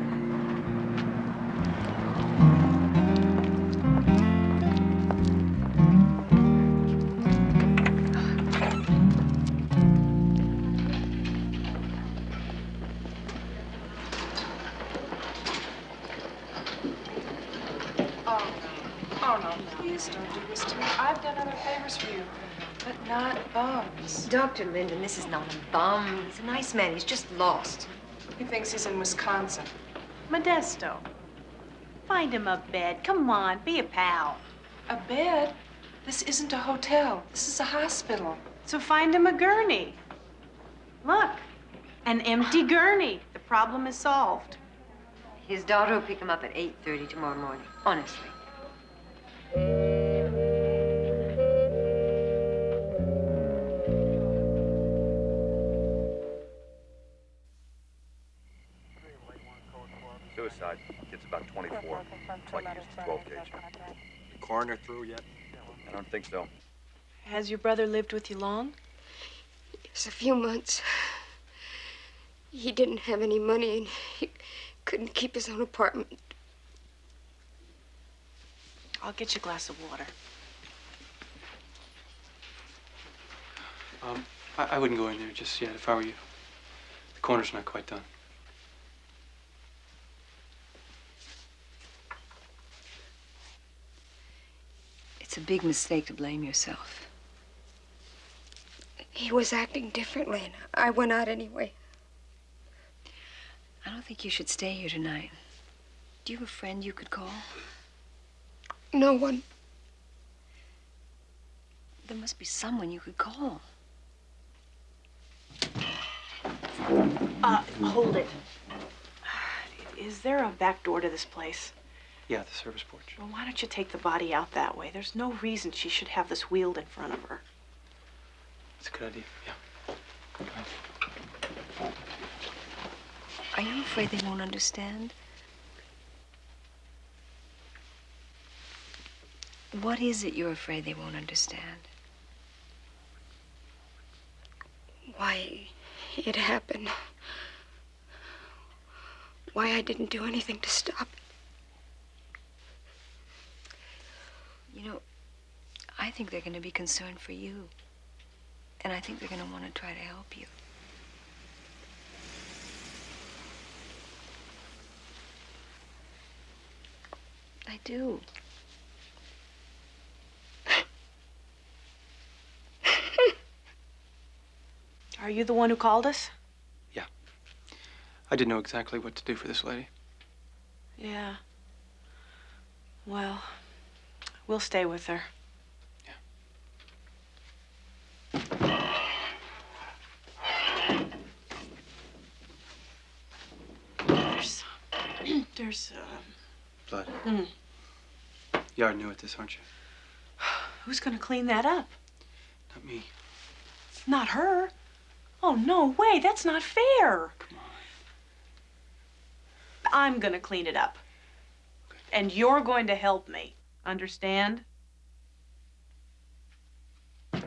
Dr. Linden, this is not a bum. He's a nice man. He's just lost. He thinks he's in Wisconsin. Modesto. Find him a bed. Come on, be a pal. A bed? This isn't a hotel. This is a hospital. So find him a gurney. Look, an empty gurney. The problem is solved. His daughter will pick him up at 8.30 tomorrow morning. Honestly. Looks like he used the 12 gauge. The coroner through yet? I don't think so. Has your brother lived with you long? It's a few months. He didn't have any money and he couldn't keep his own apartment. I'll get you a glass of water. Um, I, I wouldn't go in there just yet if I were you. The coroner's not quite done. It's a big mistake to blame yourself. He was acting differently and I went out anyway. I don't think you should stay here tonight. Do you have a friend you could call? No one. There must be someone you could call. Uh, hold it. Is there a back door to this place? Yeah, the service porch. Well, why don't you take the body out that way? There's no reason she should have this wheeled in front of her. That's a good idea. Yeah. Are you afraid they won't understand? What is it you're afraid they won't understand? Why it happened. Why I didn't do anything to stop it. You know, I think they're going to be concerned for you. And I think they're going to want to try to help you. I do. Are you the one who called us? Yeah. I didn't know exactly what to do for this lady. Yeah. Well, we'll stay with her. There's, there's, uh, Blood. mm, You are new at this, aren't you? who's gonna clean that up? Not me. Not her. Oh, no way, that's not fair. Come on. I'm gonna clean it up. And you're going to help me. Understand? You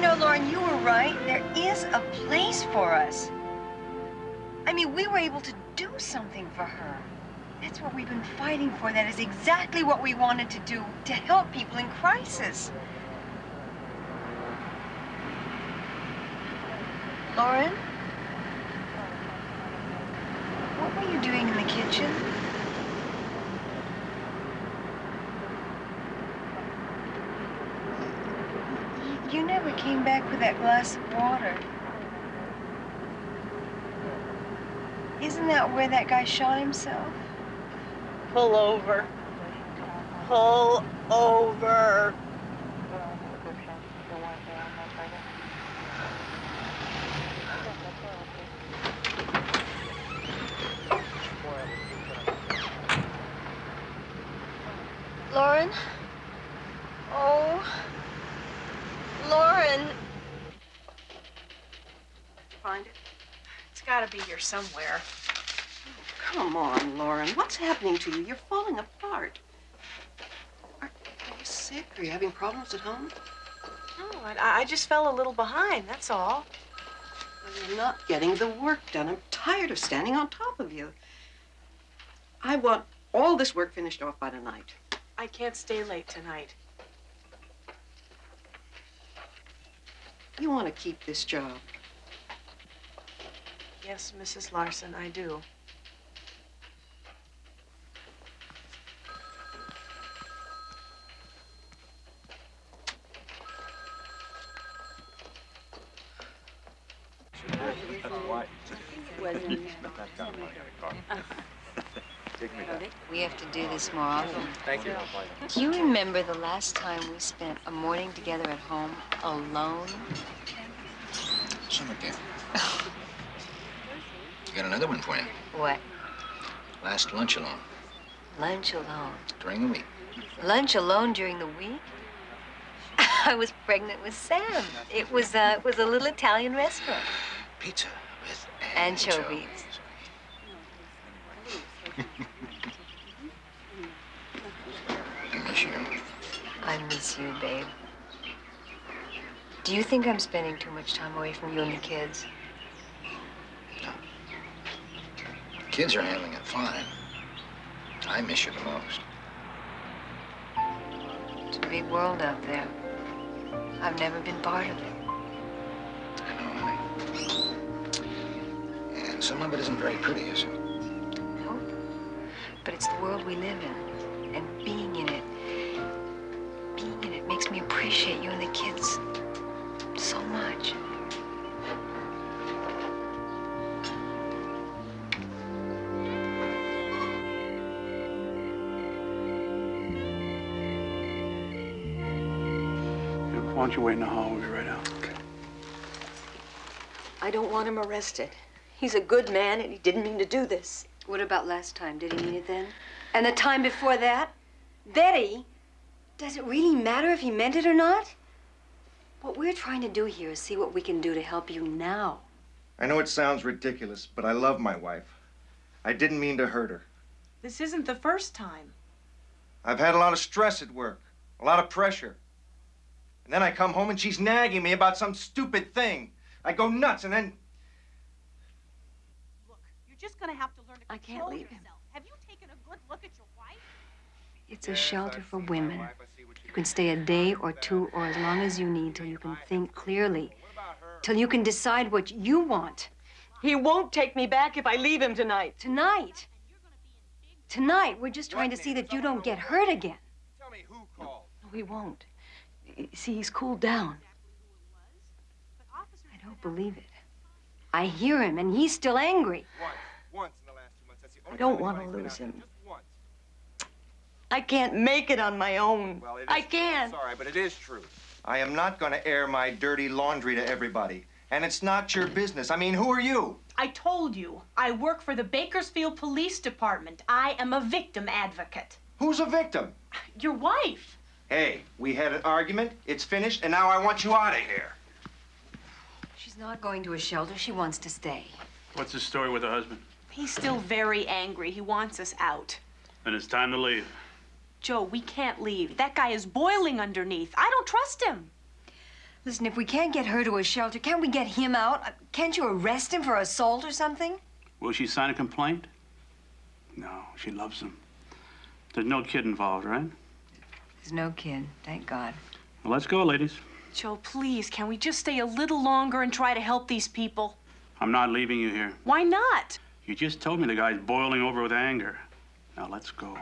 know, Lauren, you were right. There is a place for us. I mean, we were able to do something for her. That's what we've been fighting for. That is exactly what we wanted to do to help people in crisis. Lauren? What were you doing in the kitchen? You never came back with that glass of water. Isn't that where that guy shot himself? Pull over. Pull over. Lauren? Oh. Lauren. Find it? It's gotta be here somewhere. Come on, Lauren. What's happening to you? You're falling apart. Are, are you sick? Are you having problems at home? No, I, I just fell a little behind, that's all. Well, you're not getting the work done. I'm tired of standing on top of you. I want all this work finished off by tonight. I can't stay late tonight. You want to keep this job. Yes, Mrs. Larson, I do. We have to do this more often. Thank you. Do you remember the last time we spent a morning together at home alone? Summer camp. Got another one for you. What? Last lunch alone Lunch alone. during the week. Lunch alone during the week? I was pregnant with Sam. It was uh, it was a little Italian restaurant. Pizza with Anchovies. I miss you. I miss you, babe. Do you think I'm spending too much time away from you and the kids? The kids are handling it fine. I miss you the most. It's a big world out there. I've never been part of it. I know, honey. And some of it isn't very pretty, is it? But it's the world we live in. And being in it, being in it makes me appreciate you and the kids don't you wait in the hall? We'll be right out. I don't want him arrested. He's a good man and he didn't mean to do this. What about last time? Did he mean it then? And the time before that? Betty, does it really matter if he meant it or not? What we're trying to do here is see what we can do to help you now. I know it sounds ridiculous, but I love my wife. I didn't mean to hurt her. This isn't the first time. I've had a lot of stress at work, a lot of pressure. And then I come home and she's nagging me about some stupid thing. I go nuts and then. Look, you're just gonna have to learn to I can't control leave him. Have you taken a good look at your wife? It's a shelter for women. You can stay a day or two or as long as you need till you can think clearly, till you can decide what you want. He won't take me back if I leave him tonight. Tonight? Tonight, we're just trying to see that you don't get hurt again. Tell me who called. No, he won't. Y- See, he's cooled down. I don't believe it. I hear him, and he's still angry. Once, once in the last two month, I don't want to lose him. I can't make it on my own. I can't. Sorry, but it is true. I am not going to air my dirty laundry to everybody. And it's not your mm. business. I mean, who are you? I told you, I work for the Bakersfield Police Department. I am a victim advocate. Who's a victim? Your wife. Hey, we had an argument, it's finished, and now I want you out of here. She's not going to a shelter. She wants to stay. What's the story with her husband? He's still very angry. He wants us out. Then it's time to leave. Joe, we can't leave. That guy is boiling underneath. I don't trust him. Listen, if we can't get her to a shelter, can't we get him out? Uh, Can't you arrest him for assault or something? Will she sign a complaint? No, she loves him. There's no kid involved, right? There's no kid, thank God. Well, let's go, ladies. Joe, please, can we just stay a little longer and try to help these people? I'm not leaving you here. Why not? You just told me the guy's boiling over with anger. Now let's go.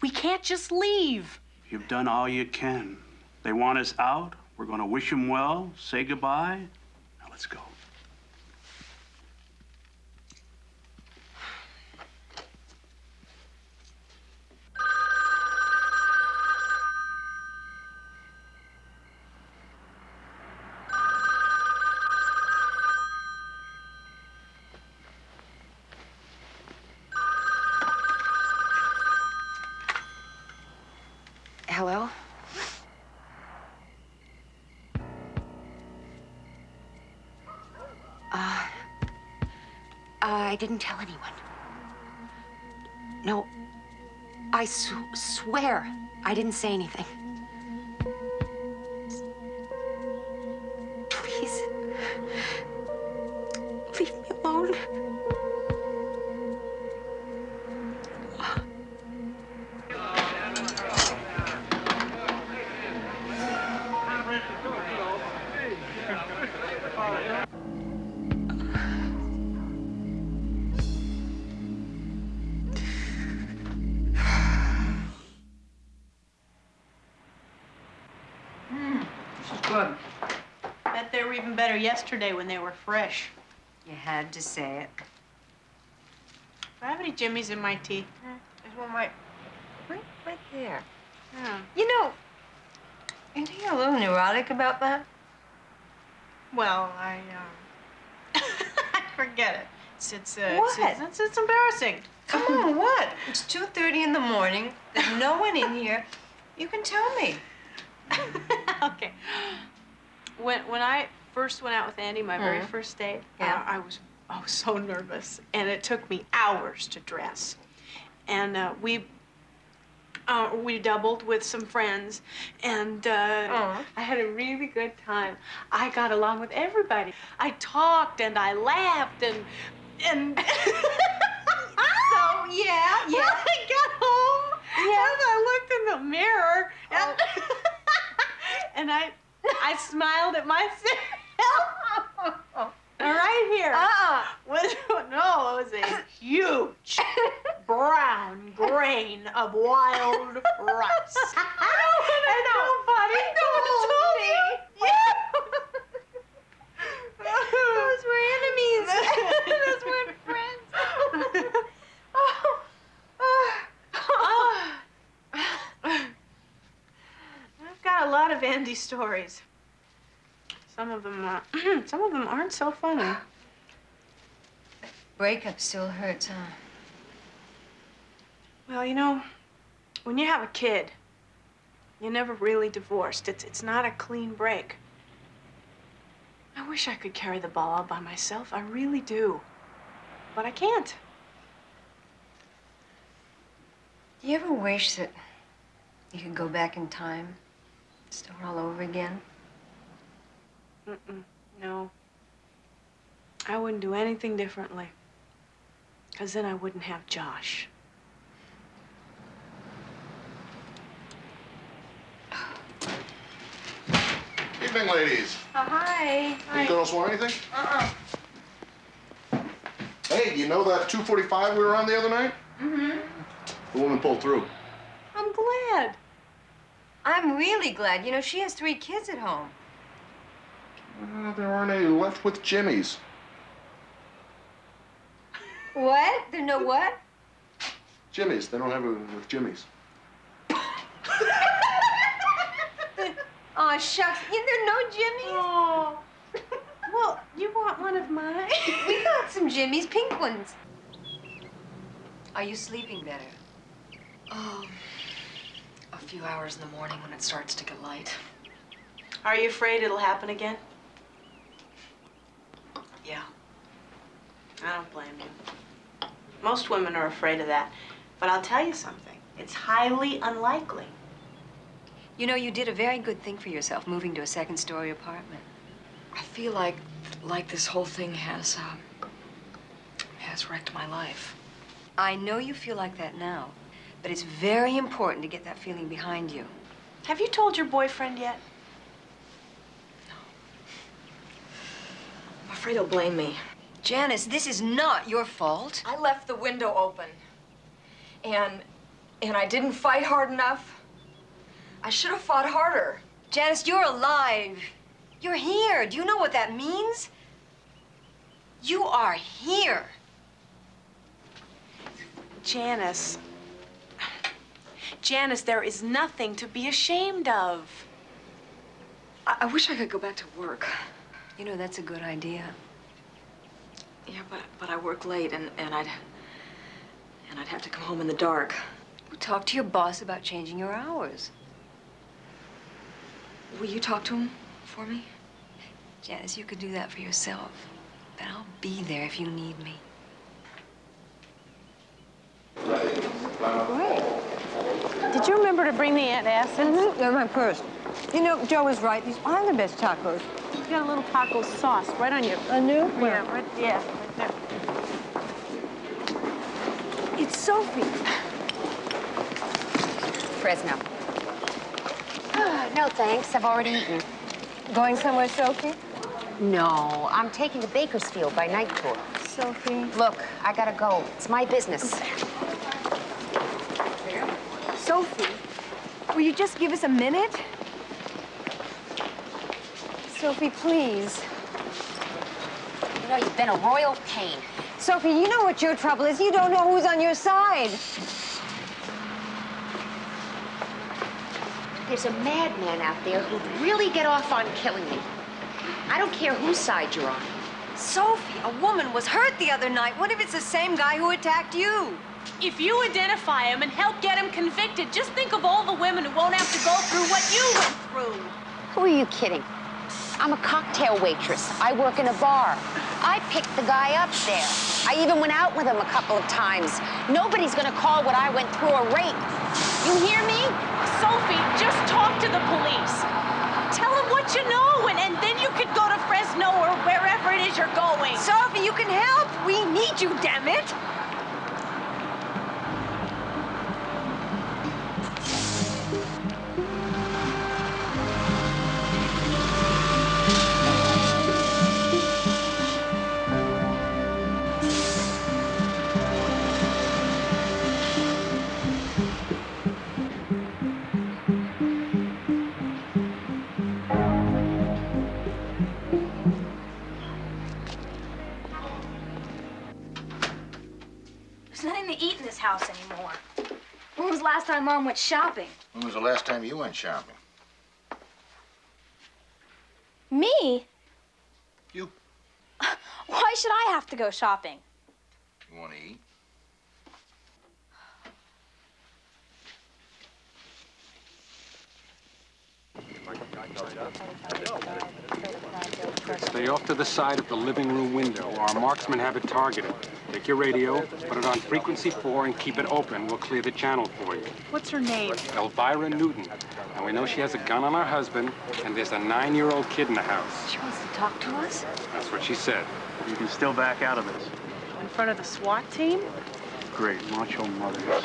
We can't just leave. You've done all you can. They want us out. We're going to wish them well, say goodbye. Now let's go. Hello? Uh, I didn't tell anyone. No, I sw- swear I didn't say anything. Yesterday when they were fresh. You had to say it. Do I have any jimmies in my tea? There's one right, right, right there. Yeah. You know, you think you're a little neurotic about that? Well, I, um, I forget it. It's, it's, uh, What? It's, it's, it's embarrassing. Come on, what? It's 2.30 in the morning. There's no one in here. You can tell me. okay. When when I first went out with Andy, my very Mhm. first date, Yeah. uh, I was I was so nervous, and it took me hours to dress. And uh, we uh, we doubled with some friends, and uh, I had a really good time. I got along with everybody. I talked and I laughed and and. so yeah, When I got home, and I looked in the mirror, and, and I I smiled at myself. right here. Uh-uh. Was, no, it was a huge brown grain of wild rice. I and nobody told me. Those were enemies. Those weren't friends. I've got a lot of Andy stories. Some of them, uh, some of them aren't so funny. Breakup still hurts, huh? Well, you know, when you have a kid, you're never really divorced. It's it's not a clean break. I wish I could carry the ball all by myself. I really do. But I can't. Do you ever wish that you could go back in time, start all over again? Mm-mm. No. I wouldn't do anything differently. Because then I wouldn't have Josh. Evening, ladies. Oh, hi. You girls want anything? Uh-uh. Hey, you know that 245 we were on the other night? Mm-hmm. The woman pulled through. I'm glad. I'm really glad. You know, she has three kids at home. Uh, there aren't any left with jimmies. What? There no what? jimmies. They don't have it with jimmies. Oh, shucks. Yeah, there no jimmies? Oh. Well, you want one of mine? we got some jimmies, pink ones. Are you sleeping better? Oh, a few hours in the morning when it starts to get light. Are you afraid it'll happen again? Yeah. I don't blame you. Most women are afraid of that. But I'll tell you something. It's highly unlikely. You know, you did a very good thing for yourself, moving to a second-story apartment. I feel like, like this whole thing has, um, has wrecked my life. I know you feel like that now, but it's very important to get that feeling behind you. Have you told your boyfriend yet? I'm afraid he'll blame me. Janice, this is not your fault. I left the window open. And, and I didn't fight hard enough. I should have fought harder. Janice, you're alive. You're here. Do you know what that means? You are here. Janice. Janice, there is nothing to be ashamed of. I, I wish I could go back to work. You know, that's a good idea. Yeah, but, but I work late and, and I'd, and I'd have to come home in the dark. Well, talk to your boss about changing your hours. Will you talk to him for me? Janice, you could do that for yourself. But I'll be there if you need me. Great. Did you remember to bring the antacids? Mm-hmm. They're in my purse. You know, Joe was right. These are the best tacos. You got a little taco sauce right on you. A new? Yeah, right, yeah, right there. It's Sophie. Fresno. no, thanks. I've already eaten. Going somewhere, Sophie? No, I'm taking to Bakersfield by night tour. Sophie. Look, I gotta go. It's my business. Sophie, will you just give us a minute? Sophie, please. You know, you've been a royal pain. Sophie, you know what your trouble is. You don't know who's on your side. There's a madman out there who'd really get off on killing me. I don't care whose side you're on. Sophie, a woman was hurt the other night. What if it's the same guy who attacked you? If you identify him and help get him convicted, just think of all the women who won't have to go through what you went through. Who are you kidding? I'm a cocktail waitress. I work in a bar. I picked the guy up there. I even went out with him a couple of times. Nobody's gonna call what I went through a rape. You hear me? Sophie, just talk to the police. Tell them what you know, and, and then you could go to Fresno or wherever it is you're going. Sophie, you can help. We need you, damn it. House anymore. When was the last time Mom went shopping? When was the last time you went shopping? Me? You. Why should I have to go shopping? You want to eat? Stay off to the side of the living room window. Our marksmen have it targeted. Take your radio, put it on frequency four, and keep it open. We'll clear the channel for you. What's her name? Elvira Newton. And we know she has a gun on her husband, and there's a nine-year-old kid in the house. She wants to talk to us? That's what she said. You can still back out of this. In front of the SWAT team? Great, macho mothers.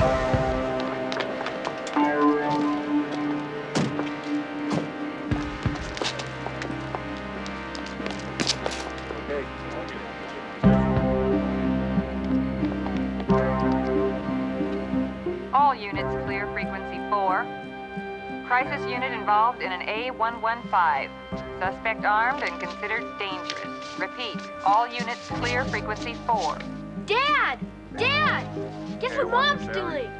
All crisis unit involved in an A115. Suspect armed and considered dangerous. Repeat, all units clear frequency 4. Dad! Dad! Guess what Mom's doing?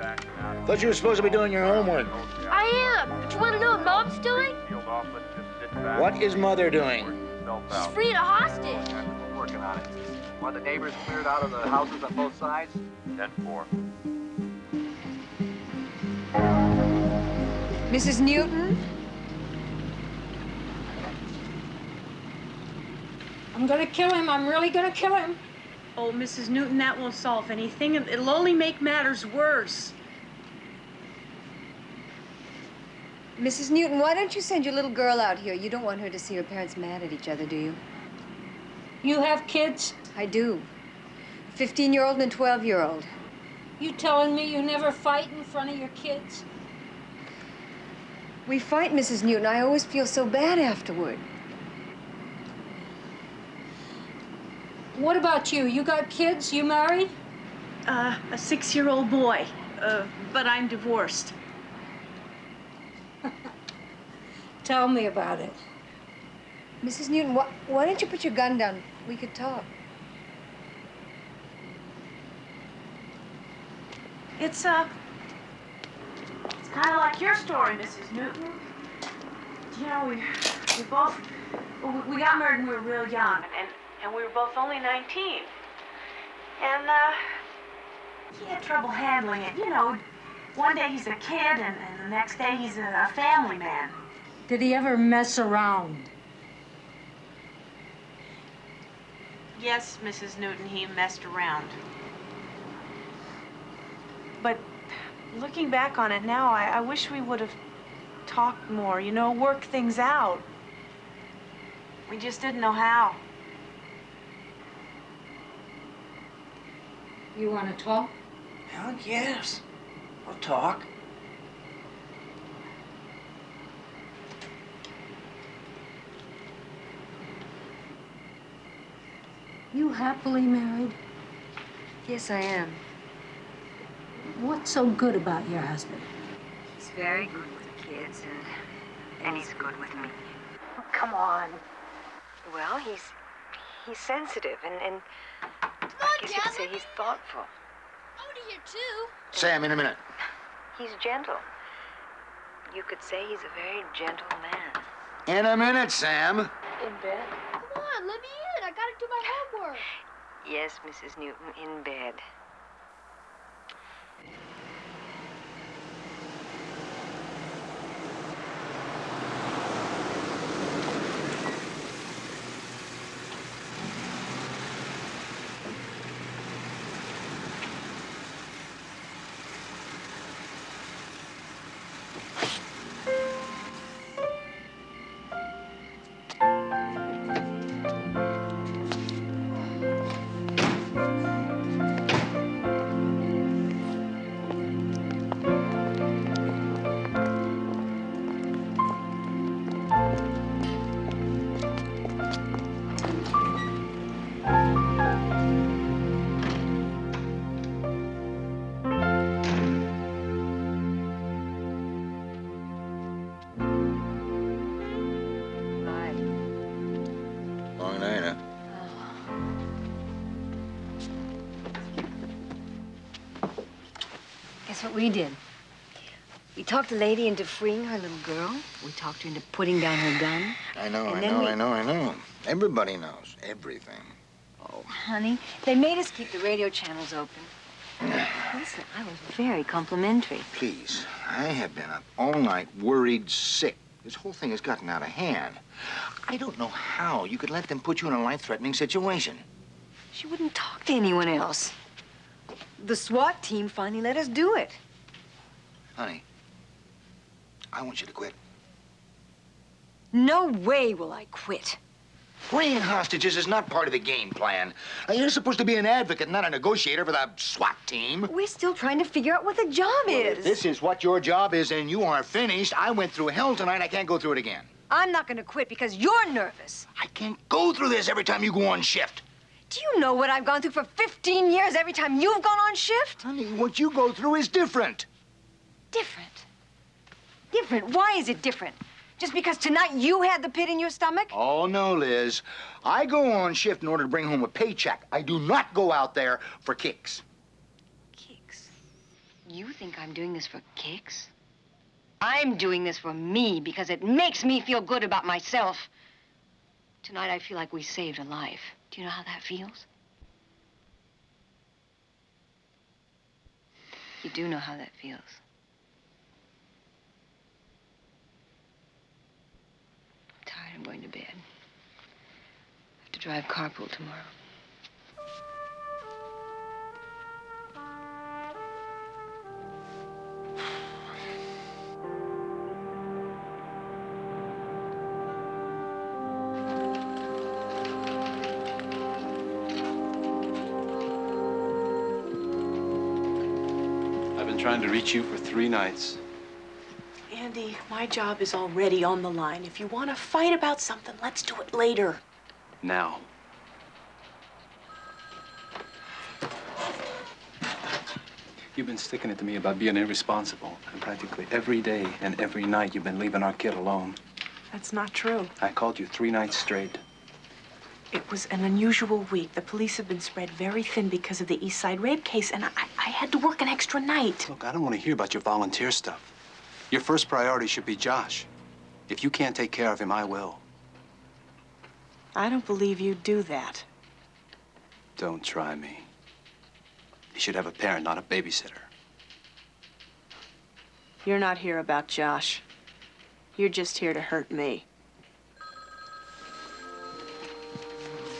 Thought you were supposed to be doing your homework. I am, but you want to know what Mom's doing? What is Mother doing? She's freed a hostage. Working on it. The neighbors cleared out of the houses on both sides. 10-4. Mrs. Newton? I'm gonna kill him. I'm really gonna kill him. Oh, Mrs. Newton, that won't solve anything. It'll only make matters worse. Mrs. Newton, why don't you send your little girl out here? You don't want her to see her parents mad at each other, do you? You have kids? I do. 15-year-old and 12-year-old. You telling me you never fight in front of your kids? We fight, Mrs. Newton. I always feel so bad afterward. What about you? You got kids? You married? Uh, a six-year-old boy, uh, but I'm divorced. Tell me about it. Mrs. Newton, why, why don't you put your gun down? We could talk. It's, uh, it's kind of like your story, Mrs. Newton. You know, we, we both, we, we got married when we were real young, and, and we were both only 19. And, uh, he had trouble handling it. You know, one day he's a kid, and, and the next day he's a, a family man. Did he ever mess around? Yes, Mrs. Newton, he messed around. But looking back on it now, I, I wish we would have talked more, you know, worked things out. We just didn't know how. You want to talk? Hell yes. We'll talk. You happily married? Yes, I am. What's so good about your husband? He's very good with kids, and, and he's good with me. Oh, come on. Well, he's he's sensitive, and, and Come I guess you could say he's thoughtful. I want to hear too. Sam, in a minute. He's gentle. You could say he's a very gentle man. In a minute, Sam. In bed? Come on, let me in. I gotta do my homework. Yes, Mrs. Newton, in bed. We did? We talked the lady into freeing her little girl. We talked her into putting down her gun. I know, I know, we- I know, I know. Everybody knows everything. Oh, honey, they made us keep the radio channels open. Listen, I was very complimentary. Please, I have been up all night, worried, sick. This whole thing has gotten out of hand. I don't know how you could let them put you in a life-threatening situation. She wouldn't talk to anyone else. The SWAT team finally let us do it. Honey, I want you to quit. No way will I quit. Freeing hostages is not part of the game plan. You're supposed to be an advocate, not a negotiator for the SWAT team. We're still trying to figure out what the job is. this is what your job is and you are finished, I went through hell tonight. I can't go through it again. I'm not going to quit because you're nervous. I can't go through this every time you go on shift. Do you know what I've gone through for 15 years every time you've gone on shift? Honey, what you go through is different. Different. Different? Why is it different? Just because tonight you had the pit in your stomach? Oh, no, Liz. I go on shift in order to bring home a paycheck. I do not go out there for kicks. Kicks? You think I'm doing this for kicks? I'm doing this for me because it makes me feel good about myself. Tonight I feel like we saved a life. Do you know how that feels? You do know how that feels. going to bed. I have to drive carpool tomorrow. I've been trying to reach you for three nights. Andy, my job is already on the line. If you want to fight about something, let's do it later. Now. You've been sticking it to me about being irresponsible, and practically every day and every night you've been leaving our kid alone. That's not true. I called you three nights straight. It was an unusual week. The police have been spread very thin because of the East Side rape case, and I, I had to work an extra night. Look, I don't want to hear about your volunteer stuff. Your first priority should be Josh. If you can't take care of him, I will. I don't believe you'd do that. Don't try me. You should have a parent, not a babysitter. You're not here about Josh. You're just here to hurt me.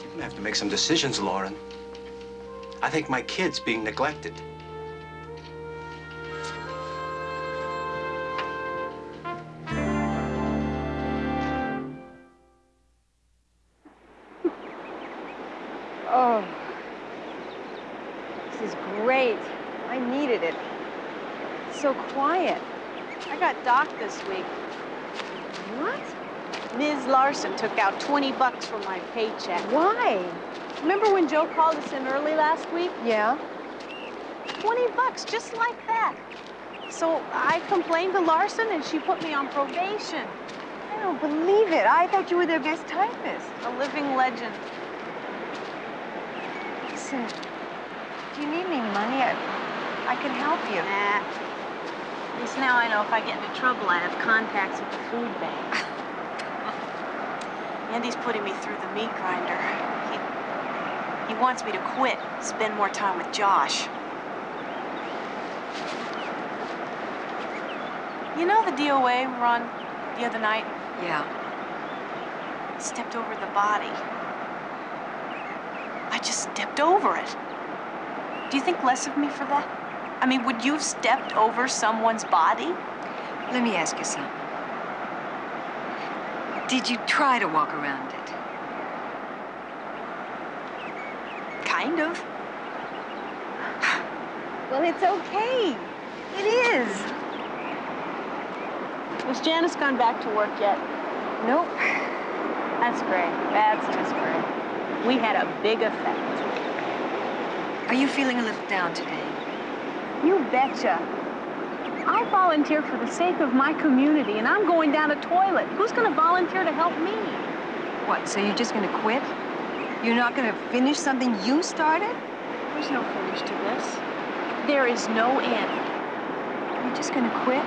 You're gonna have to make some decisions, Lauren. I think my kid's being neglected. This week. What? Ms. Larson took out 20 bucks from my paycheck. Why? Remember when Joe called us in early last week? Yeah. 20 bucks, just like that. So I complained to Larson and she put me on probation. I don't believe it. I thought you were their best typist. A living legend. Listen, do you need any money? I, I can help you. Nah. At least now I know if I get into trouble, I have contacts at the food bank. Andy's putting me through the meat grinder. He, he wants me to quit, spend more time with Josh. You know the DOA we were on the other night? Yeah. Stepped over the body. I just stepped over it. Do you think less of me for that? I mean, would you have stepped over someone's body? Let me ask you something. Did you try to walk around it? Kind of. Well, it's okay. It is. Has Janice gone back to work yet? Nope. That's great. That's just great. We had a big effect. Are you feeling a little down today? Betcha. I volunteer for the sake of my community, and I'm going down a toilet. Who's going to volunteer to help me? What, so you're just gonna quit? You're not gonna finish something you started? There's no finish to this. There is no end. You're just gonna quit?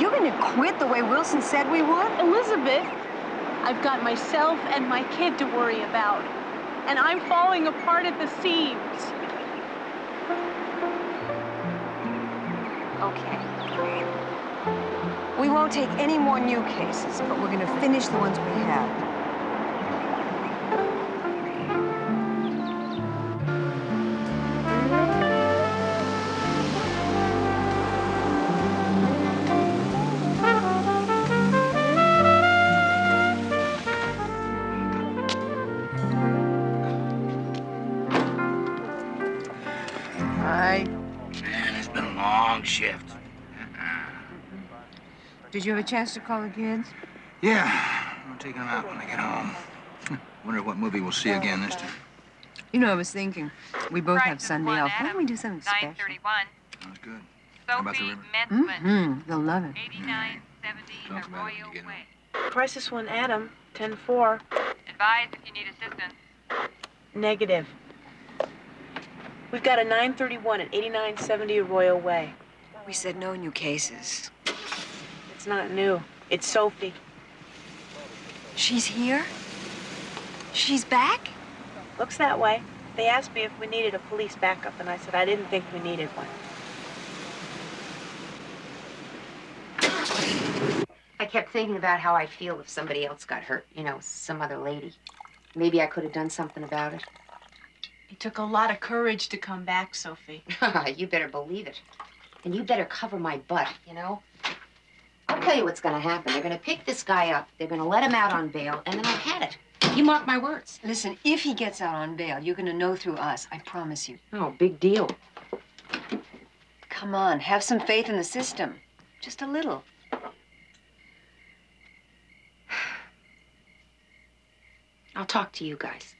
You're gonna quit the way Wilson said we would? Elizabeth, I've got myself and my kid to worry about, and I'm falling apart at the seams. Okay. We won't take any more new cases, but we're gonna finish the ones we have. Shift. Did you have a chance to call the kids? Yeah, I'm taking them out when I get home. Wonder what movie we'll see again this time. You know, I was thinking, we both have Sunday off. Why don't we do something special? 931. Sounds good. How about the Sophie river? Metzman. Mm-hmm. They'll love it. 8970 Talk about it when Arroyo Way. Crisis one, Adam, 10-4. Advise if you need assistance. Negative. We've got a 931 at 8970 Arroyo Way. We said no new cases. It's not new. It's Sophie. She's here? She's back? Looks that way. They asked me if we needed a police backup, and I said I didn't think we needed one. I kept thinking about how I'd feel if somebody else got hurt, you know, some other lady. Maybe I could have done something about it. It took a lot of courage to come back, Sophie. you better believe it. And you better cover my butt, you know? I'll tell you what's gonna happen. They're gonna pick this guy up, they're gonna let him out on bail, and then I've had it. You mark my words. Listen, if he gets out on bail, you're gonna know through us. I promise you. Oh, big deal. Come on, have some faith in the system. Just a little. I'll talk to you guys.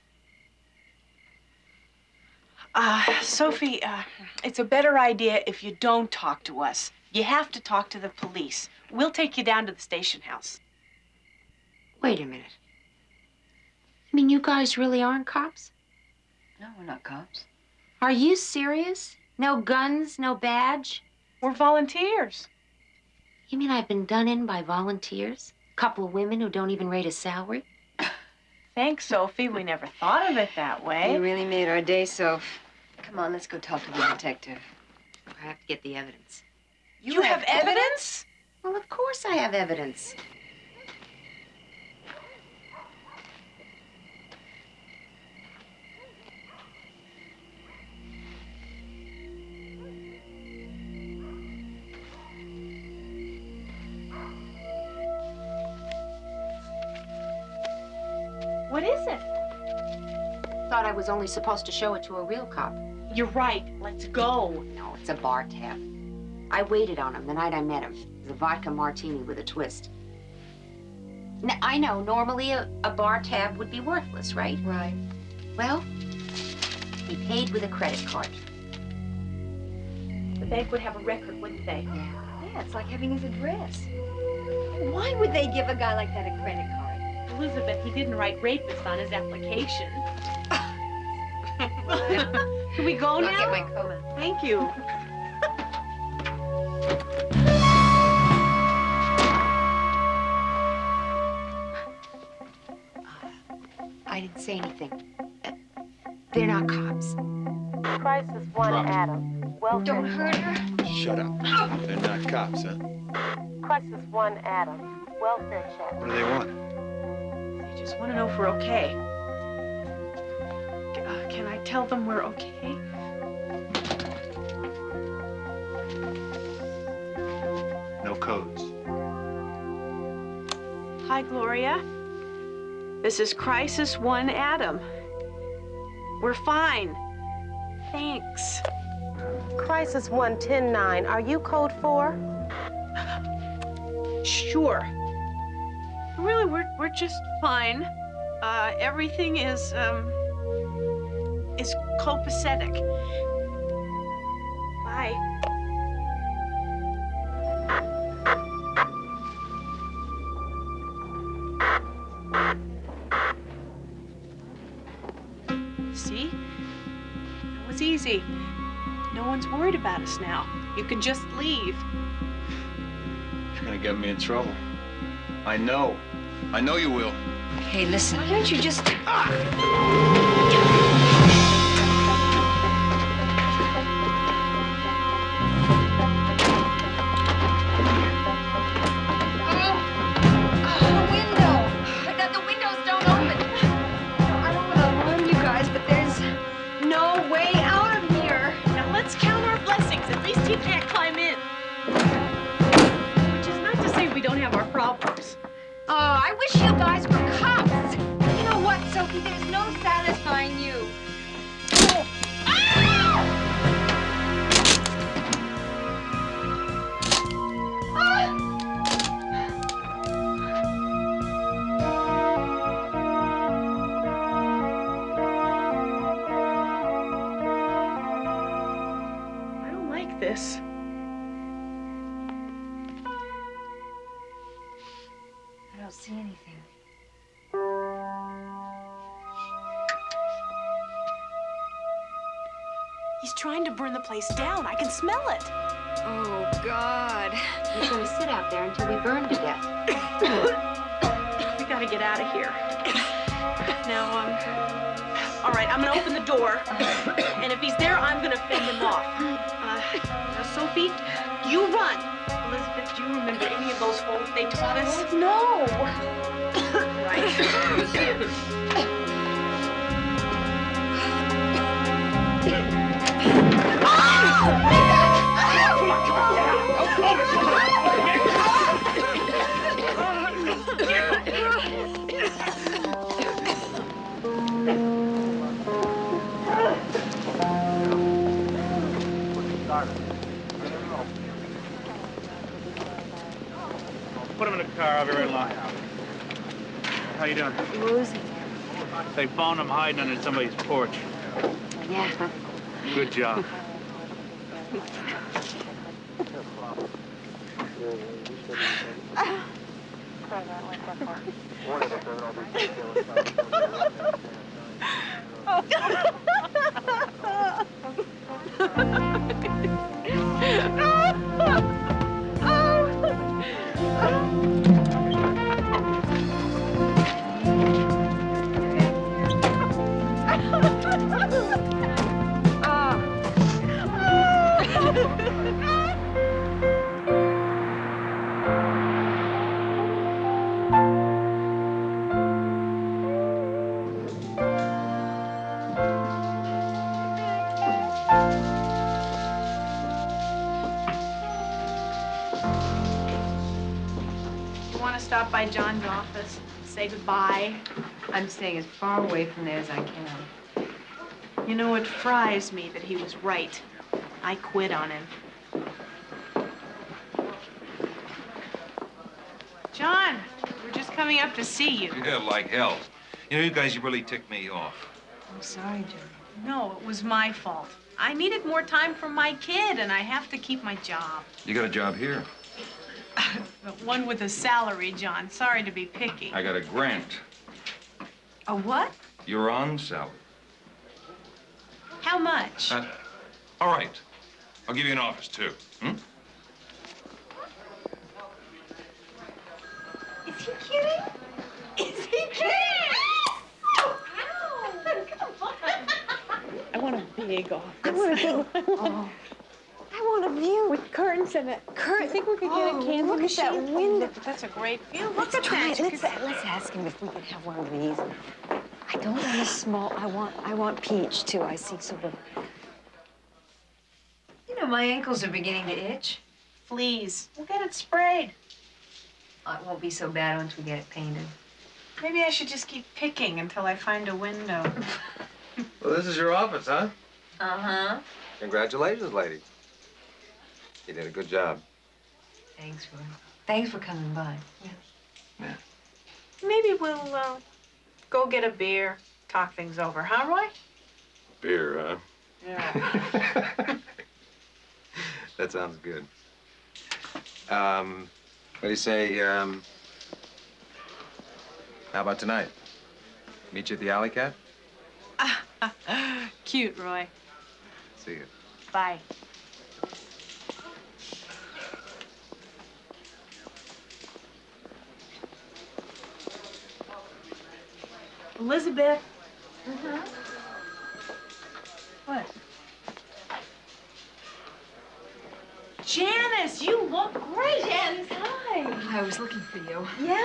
Uh, Sophie, uh, it's a better idea if you don't talk to us. You have to talk to the police. We'll take you down to the station house. Wait a minute. I mean, you guys really aren't cops? No, we're not cops. Are you serious? No guns, no badge? We're volunteers. You mean I've been done in by volunteers? A couple of women who don't even rate a salary? Thanks, Sophie. We never thought of it that way. You really made our day, Soph. Come on, let's go talk to the detective. I have to get the evidence. You, have, evidence? Well, of course I have evidence. Thought I was only supposed to show it to a real cop. You're right. Let's go. No, it's a bar tab. I waited on him the night I met him. It was a vodka martini with a twist. Now, I know normally a, a bar tab would be worthless, right? Right. Well, he paid with a credit card. The bank would have a record, wouldn't they? Yeah. Yeah, it's like having his address. Why would they give a guy like that a credit card? Elizabeth, he didn't write rapist on his application. Can we go I'll now? get my coat. Thank you. I didn't say anything. Uh, They're not cops. Crisis one, Drop it. Adam. Welfare. Don't hurt her. Shut up. They're not cops, huh? Crisis one, Adam. Welfare check. What do they want? They just want to know if we're okay. C- uh, can I tell them we're okay? No codes. Hi, Gloria. This is Crisis One Adam. We're fine. Thanks. Crisis one, ten, nine. Are you code four? Sure. Really, we're we're just fine. Uh, everything is um is copacetic. Bye. See? It was easy. No one's worried about us now. You can just leave. You're gonna get me in trouble. I know. I know you will. Hey, listen. Why don't you just... The place down. I can smell it. Oh, God. We're going to sit out there until we burn to death. we gotta get out of here. Now, um, all right, I'm gonna open the door, and if he's there, I'm gonna fend him off. Uh, now, Sophie, you run. Elizabeth, do you remember any of those holes they taught us? No. put car. I'll be right along. How you doing? Rosie. They found him hiding under somebody's porch. Yeah. Good job. stop by John's office, say goodbye? I'm staying as far away from there as I can. You know, it fries me that he was right. I quit on him. John, we're just coming up to see you. Yeah, like hell. You know, you guys, you really ticked me off. I'm sorry, John. No, it was my fault. I needed more time for my kid, and I have to keep my job. You got a job here. But one with a salary, John. Sorry to be picky. I got a grant. A what? You're on salary. How much? Uh, all right. I'll give you an office, too. Hmm? Is he kidding? Is he kidding? I want a big office. I want to go. Oh. I want a view. With curtains and a Curtain. You think we could get Oh, a candle look at that window. Oh, that's a great view. Look Let's at try that. it. Let's, could- let's ask him if we can have one of these. I don't want a small. I want. I want peach too. I see sort of. You know, my ankles are beginning to itch. Fleas. We'll get it sprayed. Oh, it won't be so bad once we get it painted. Maybe I should just keep picking until I find a window. Well, this is your office, huh? Uh-huh. Congratulations, lady. You did a good job. Thanks, Roy. Thanks for coming by. Yeah. Maybe we'll uh, go get a beer, talk things over, huh, Roy? Beer, huh? Yeah. That sounds good. Um, what do you say, um, how about tonight? Meet you at the Alley Cat? Cute, Roy. See you. Bye. Elizabeth. What? Janice, you look great. Janice, hi. I was looking for you. Yeah?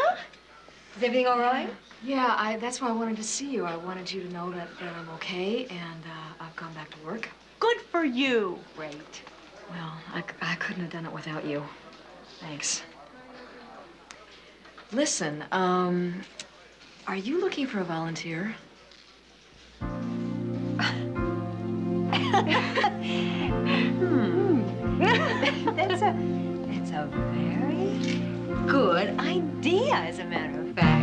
Is everything all right? Yeah, I, that's why I wanted to see you. I wanted you to know that, that I'm okay and uh, I've gone back to work. Good for you. Great. Well, I, I couldn't have done it without you. Thanks. Listen, um, are you looking for a volunteer? hmm. that's a that's a very good idea, as a matter of fact.